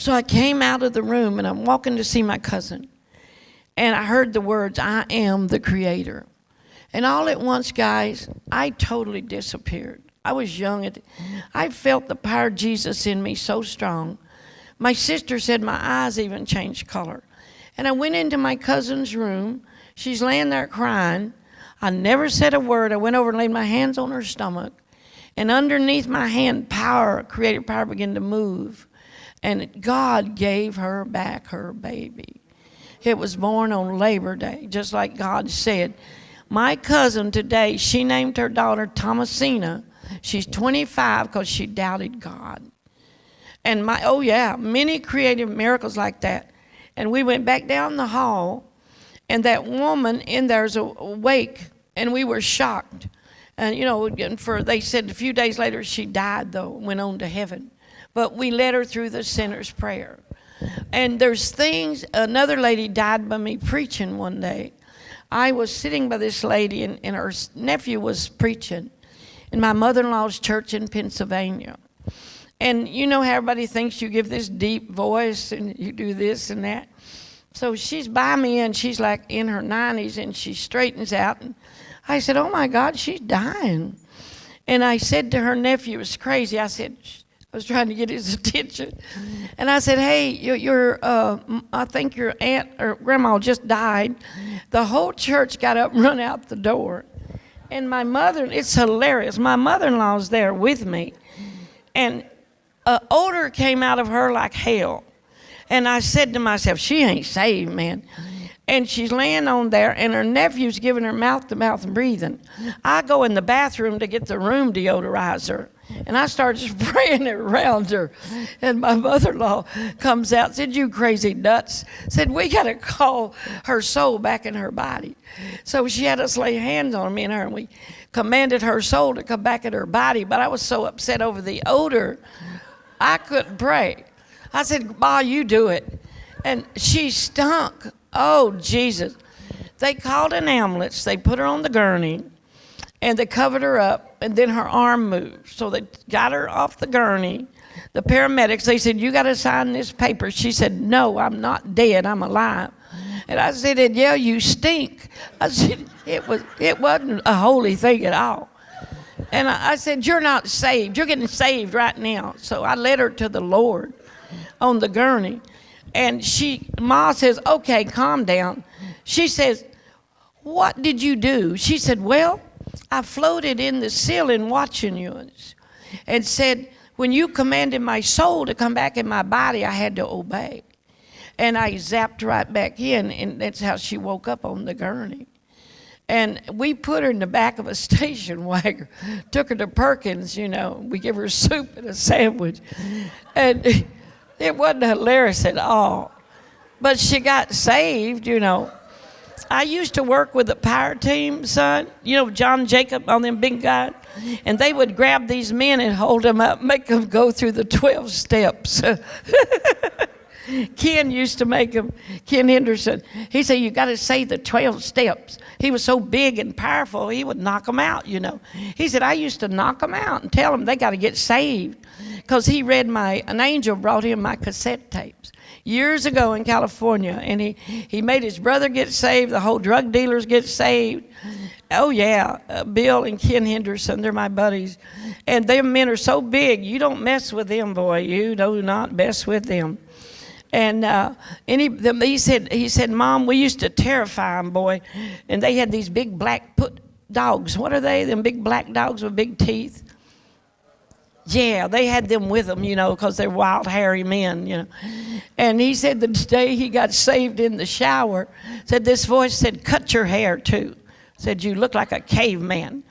So I came out of the room and I'm walking to see my cousin. And I heard the words, I am the creator. And all at once, guys, I totally disappeared. I was young. I felt the power of Jesus in me so strong. My sister said my eyes even changed color. And I went into my cousin's room. She's laying there crying. I never said a word. I went over and laid my hands on her stomach. And underneath my hand, power, creative power began to move. And God gave her back her baby. It was born on Labor Day, just like God said. My cousin today, she named her daughter Thomasina. She's 25 because she doubted God. And my, oh yeah, many creative miracles like that. And we went back down the hall and that woman in there's awake, and we were shocked. And you know, and for they said a few days later she died though, went on to heaven. But we led her through the sinner's prayer. And there's things. Another lady died by me preaching one day. I was sitting by this lady, and, and her nephew was preaching in my mother-in-law's church in Pennsylvania. And you know how everybody thinks you give this deep voice and you do this and that. So she's by me and she's like in her 90s and she straightens out. And I said, Oh my God, she's dying. And I said to her nephew, It's crazy. I said, I was trying to get his attention. And I said, Hey, your, your uh, I think your aunt or grandma just died. The whole church got up and run out the door. And my mother, it's hilarious. My mother-in-law law's there with me. And an odor came out of her like hell. And I said to myself, she ain't saved, man. And she's laying on there, and her nephew's giving her mouth to mouth and breathing. I go in the bathroom to get the room deodorizer, and I start spraying it around her. And my mother in law comes out, said, You crazy nuts. Said, We got to call her soul back in her body. So she had us lay hands on me and her, and we commanded her soul to come back in her body. But I was so upset over the odor I couldn't pray. I said, Ma, you do it. And she stunk. Oh, Jesus. They called an ambulance. They put her on the gurney and they covered her up and then her arm moved. So they got her off the gurney. The paramedics, they said, You got to sign this paper. She said, No, I'm not dead. I'm alive. And I said, and yeah, you stink. I said, it, was, it wasn't a holy thing at all. And I, I said, You're not saved. You're getting saved right now. So I led her to the Lord on the gurney. And she, Ma says, Okay, calm down. She says, What did you do? She said, Well, I floated in the ceiling watching you and said, When you commanded my soul to come back in my body, I had to obey. And I zapped right back in, and that's how she woke up on the gurney. And we put her in the back of a station wagon, took her to Perkins, you know. We give her soup and a sandwich. And it wasn't hilarious at all. But she got saved, you know. I used to work with the power team, son. You know, John Jacob on them big guys. And they would grab these men and hold them up, make them go through the 12 steps. Ken used to make him, Ken Henderson, he said, You got to say the 12 steps. He was so big and powerful, he would knock them out, you know. He said, I used to knock them out and tell them they got to get saved. Because he read my, an angel brought him my cassette tapes years ago in California, and he, he made his brother get saved, the whole drug dealers get saved. Oh, yeah, uh, Bill and Ken Henderson, they're my buddies. And them men are so big, you don't mess with them, boy. You do not mess with them. And uh, any, the, he said, he said, Mom, we used to terrify them, boy. And they had these big black put dogs. What are they? Them big black dogs with big teeth. Yeah, they had them with them, you know, because they're wild, hairy men, you know. And he said the day he got saved in the shower, said this voice said, "Cut your hair too." Said you look like a caveman.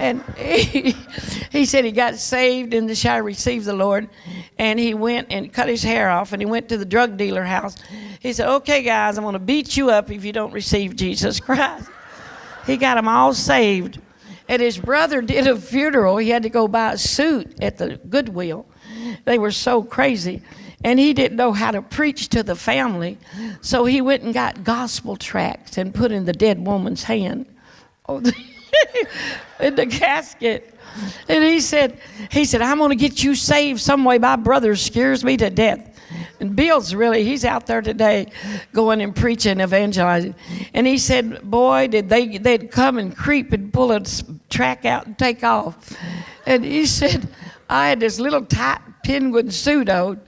And he, he said he got saved in the shower, received the Lord, and he went and cut his hair off and he went to the drug dealer house. He said, Okay, guys, I'm going to beat you up if you don't receive Jesus Christ. He got them all saved. And his brother did a funeral. He had to go buy a suit at the Goodwill. They were so crazy. And he didn't know how to preach to the family. So he went and got gospel tracts and put in the dead woman's hand. In the casket. And he said, he said, I'm going to get you saved some way. My brother scares me to death. And Bill's really, he's out there today going and preaching, evangelizing. And he said, boy, did they, they'd come and creep and pull a track out and take off. And he said, I had this little tight penguin suit on,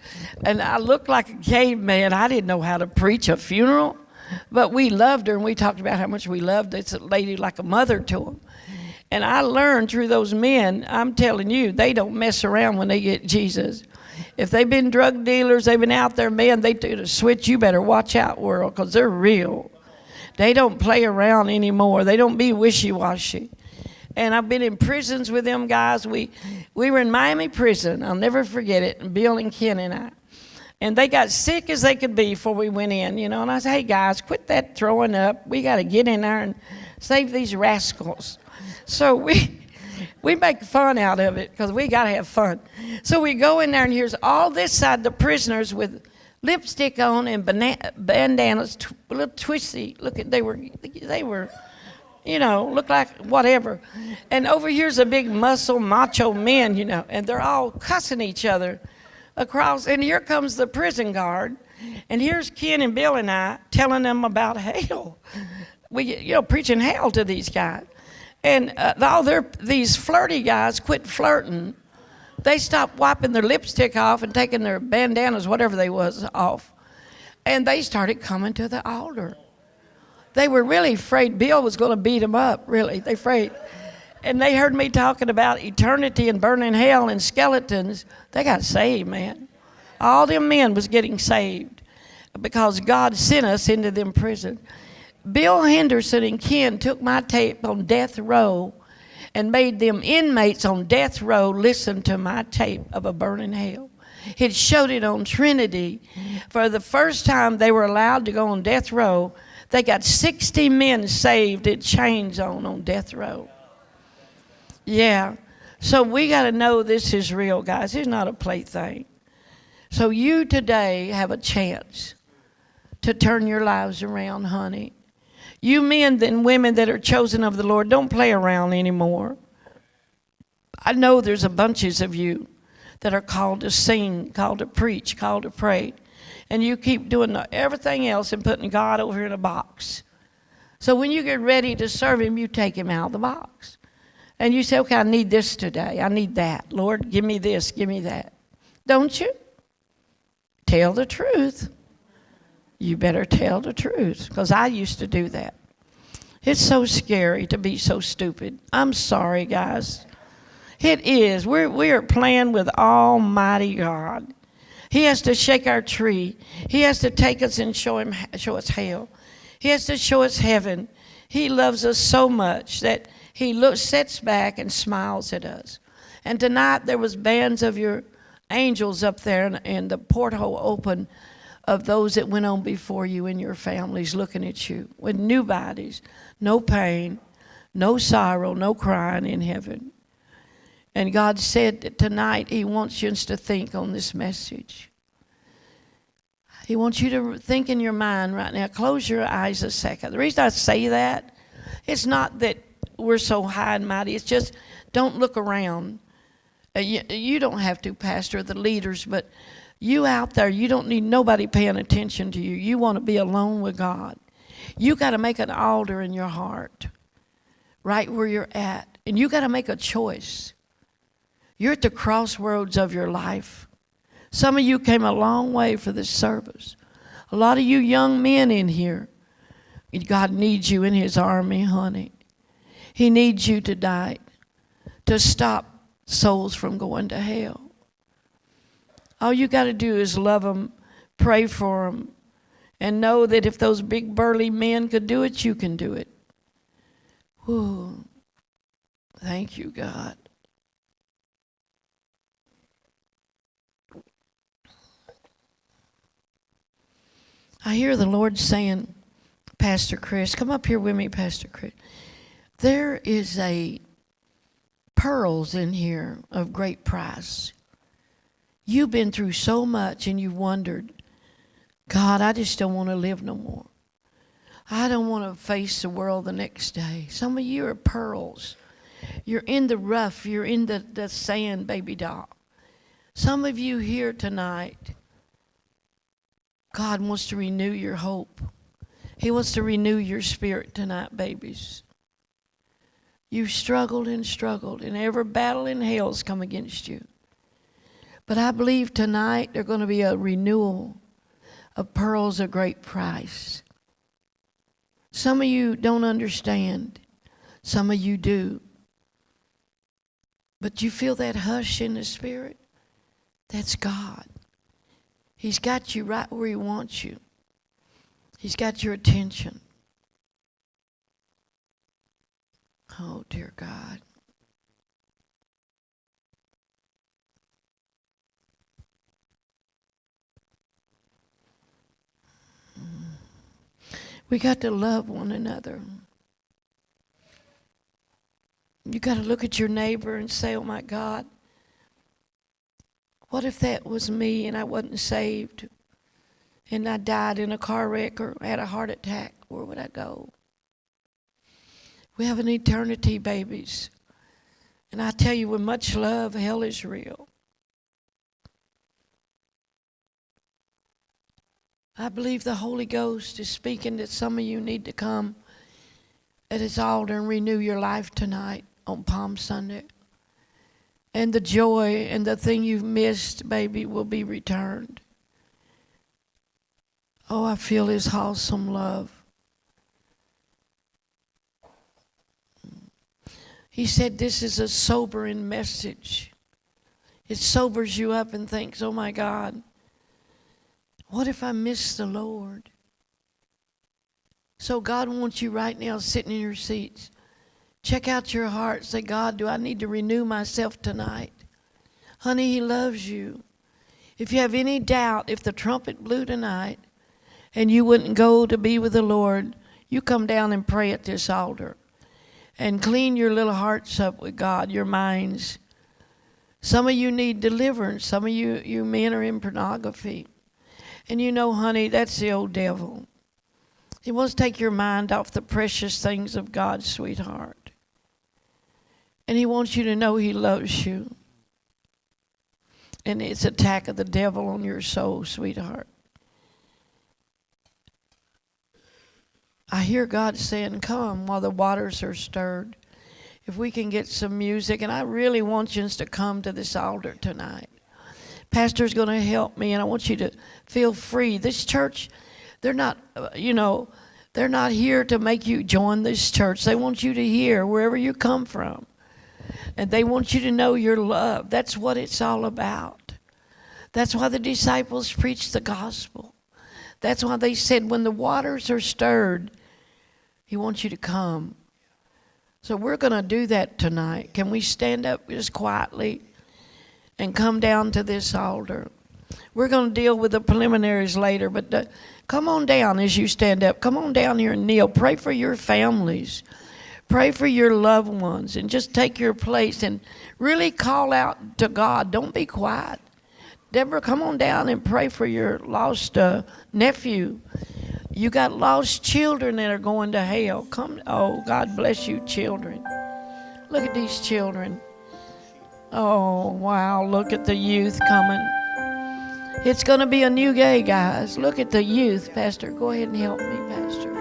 and I looked like a caveman. I didn't know how to preach a funeral. But we loved her, and we talked about how much we loved this lady like a mother to them. And I learned through those men, I'm telling you, they don't mess around when they get Jesus. If they've been drug dealers, they've been out there, man, they do the switch. You better watch out, world, because they're real. They don't play around anymore. They don't be wishy washy. And I've been in prisons with them guys. We, we were in Miami prison. I'll never forget it. Bill and Ken and I. And they got sick as they could be before we went in, you know. And I said, hey, guys, quit that throwing up. We got to get in there and save these rascals. So we. We make fun out of it because we got to have fun. So we go in there, and here's all this side the prisoners with lipstick on and bandanas, tw- a little twisty. Look at they were they were you know, look like whatever. And over here's a big muscle macho men, you know, and they're all cussing each other across. And here comes the prison guard, and here's Ken and Bill and I telling them about hell. We, you know, preaching hell to these guys. And uh, all their these flirty guys quit flirting. They stopped wiping their lipstick off and taking their bandanas, whatever they was, off. And they started coming to the altar they were really afraid Bill was going to beat them up, really. They afraid. And they heard me talking about eternity and burning hell and skeletons. They got saved, man. All them men was getting saved because God sent us into them prison. Bill Henderson and Ken took my tape on death row and made them inmates on death row listen to my tape of a burning hell. He showed it on Trinity. For the first time they were allowed to go on death row, they got 60 men saved at chains on on death row. Yeah. So we got to know this is real, guys. It's not a plaything. So you today have a chance to turn your lives around, honey. You men and women that are chosen of the Lord, don't play around anymore. I know there's a bunches of you that are called to sing, called to preach, called to pray and you keep doing everything else and putting God over in a box. So when you get ready to serve Him, you take Him out of the box. And you say, okay, I need this today. I need that. Lord, give me this, give me that. Don't you? Tell the truth. You better tell the truth because I used to do that. It's so scary to be so stupid. I'm sorry, guys. It is. We're, we are playing with Almighty God. He has to shake our tree. He has to take us and show him show us hell. He has to show us heaven. He loves us so much that he looks sits back and smiles at us. And tonight there was bands of your angels up there and, and the porthole open of those that went on before you and your families looking at you with new bodies, no pain, no sorrow, no crying in heaven. And God said that tonight He wants you to think on this message. He wants you to think in your mind right now. Close your eyes a second. The reason I say that, it's not that we're so high and mighty. It's just don't look around. Uh, you, you don't have to, Pastor, the leaders, but you out there, you don't need nobody paying attention to you. You want to be alone with God. You got to make an altar in your heart, right where you're at, and you got to make a choice. You're at the crossroads of your life. Some of you came a long way for this service. A lot of you young men in here, God needs you in His army, honey. He needs you tonight to stop souls from going to hell. All you got to do is love them, pray for them, and know that if those big burly men could do it, you can do it. Whew. Thank you, God. I hear the Lord saying, Pastor Chris, come up here with me, Pastor Chris. There is a pearls in here of great price. You've been through so much and you've wondered, God, I just don't want to live no more. I don't want to face the world the next day. Some of you are pearls. You're in the rough, you're in the, the sand, baby doll. Some of you here tonight, God wants to renew your hope. He wants to renew your spirit tonight, babies. You've struggled and struggled, and every battle in hell's come against you. But I believe tonight there's going to be a renewal of pearls of great price. Some of you don't understand, some of you do. But you feel that hush in the spirit? That's God. He's got you right where He wants you. He's got your attention. Oh, dear God. We got to love one another. You got to look at your neighbor and say, oh my God, what if that was me and I wasn't saved and I died in a car wreck or had a heart attack? Where would I go? We have an eternity, babies. And I tell you, with much love, hell is real. I believe the Holy Ghost is speaking that some of you need to come at His altar and renew your life tonight on Palm Sunday. And the joy and the thing you've missed, baby, will be returned. Oh, I feel His wholesome love. He said this is a sobering message. It sobers you up and thinks, oh my God, what if I miss the Lord? So God wants you right now sitting in your seats. Check out your heart. Say, God, do I need to renew myself tonight? Honey, He loves you. If you have any doubt, if the trumpet blew tonight and you wouldn't go to be with the Lord, you come down and pray at this altar and clean your little hearts up with God, your minds. Some of you need deliverance. Some of you, you men are in pornography. And you know, honey, that's the old devil. He wants to take your mind off the precious things of God, sweetheart. And he wants you to know he loves you. And it's attack of the devil on your soul, sweetheart. I hear God saying, Come while the waters are stirred. If we can get some music, and I really want you to come to this altar tonight. Pastor's going to help me, and I want you to feel free. This church, they're not, uh, you know, they're not here to make you join this church. They want you to hear wherever you come from. And they want you to know your love. That's what it's all about. That's why the disciples preached the gospel. That's why they said, when the waters are stirred, he wants you to come. So we're going to do that tonight. Can we stand up just quietly and come down to this altar? We're going to deal with the preliminaries later, but uh, come on down as you stand up. Come on down here and kneel. Pray for your families. Pray for your loved ones and just take your place and really call out to God. Don't be quiet. Deborah, come on down and pray for your lost uh, nephew. You got lost children that are going to hell. Come, oh, God bless you, children. Look at these children. Oh, wow, look at the youth coming. It's going to be a new day, guys. Look at the youth. Pastor, go ahead and help me, Pastor.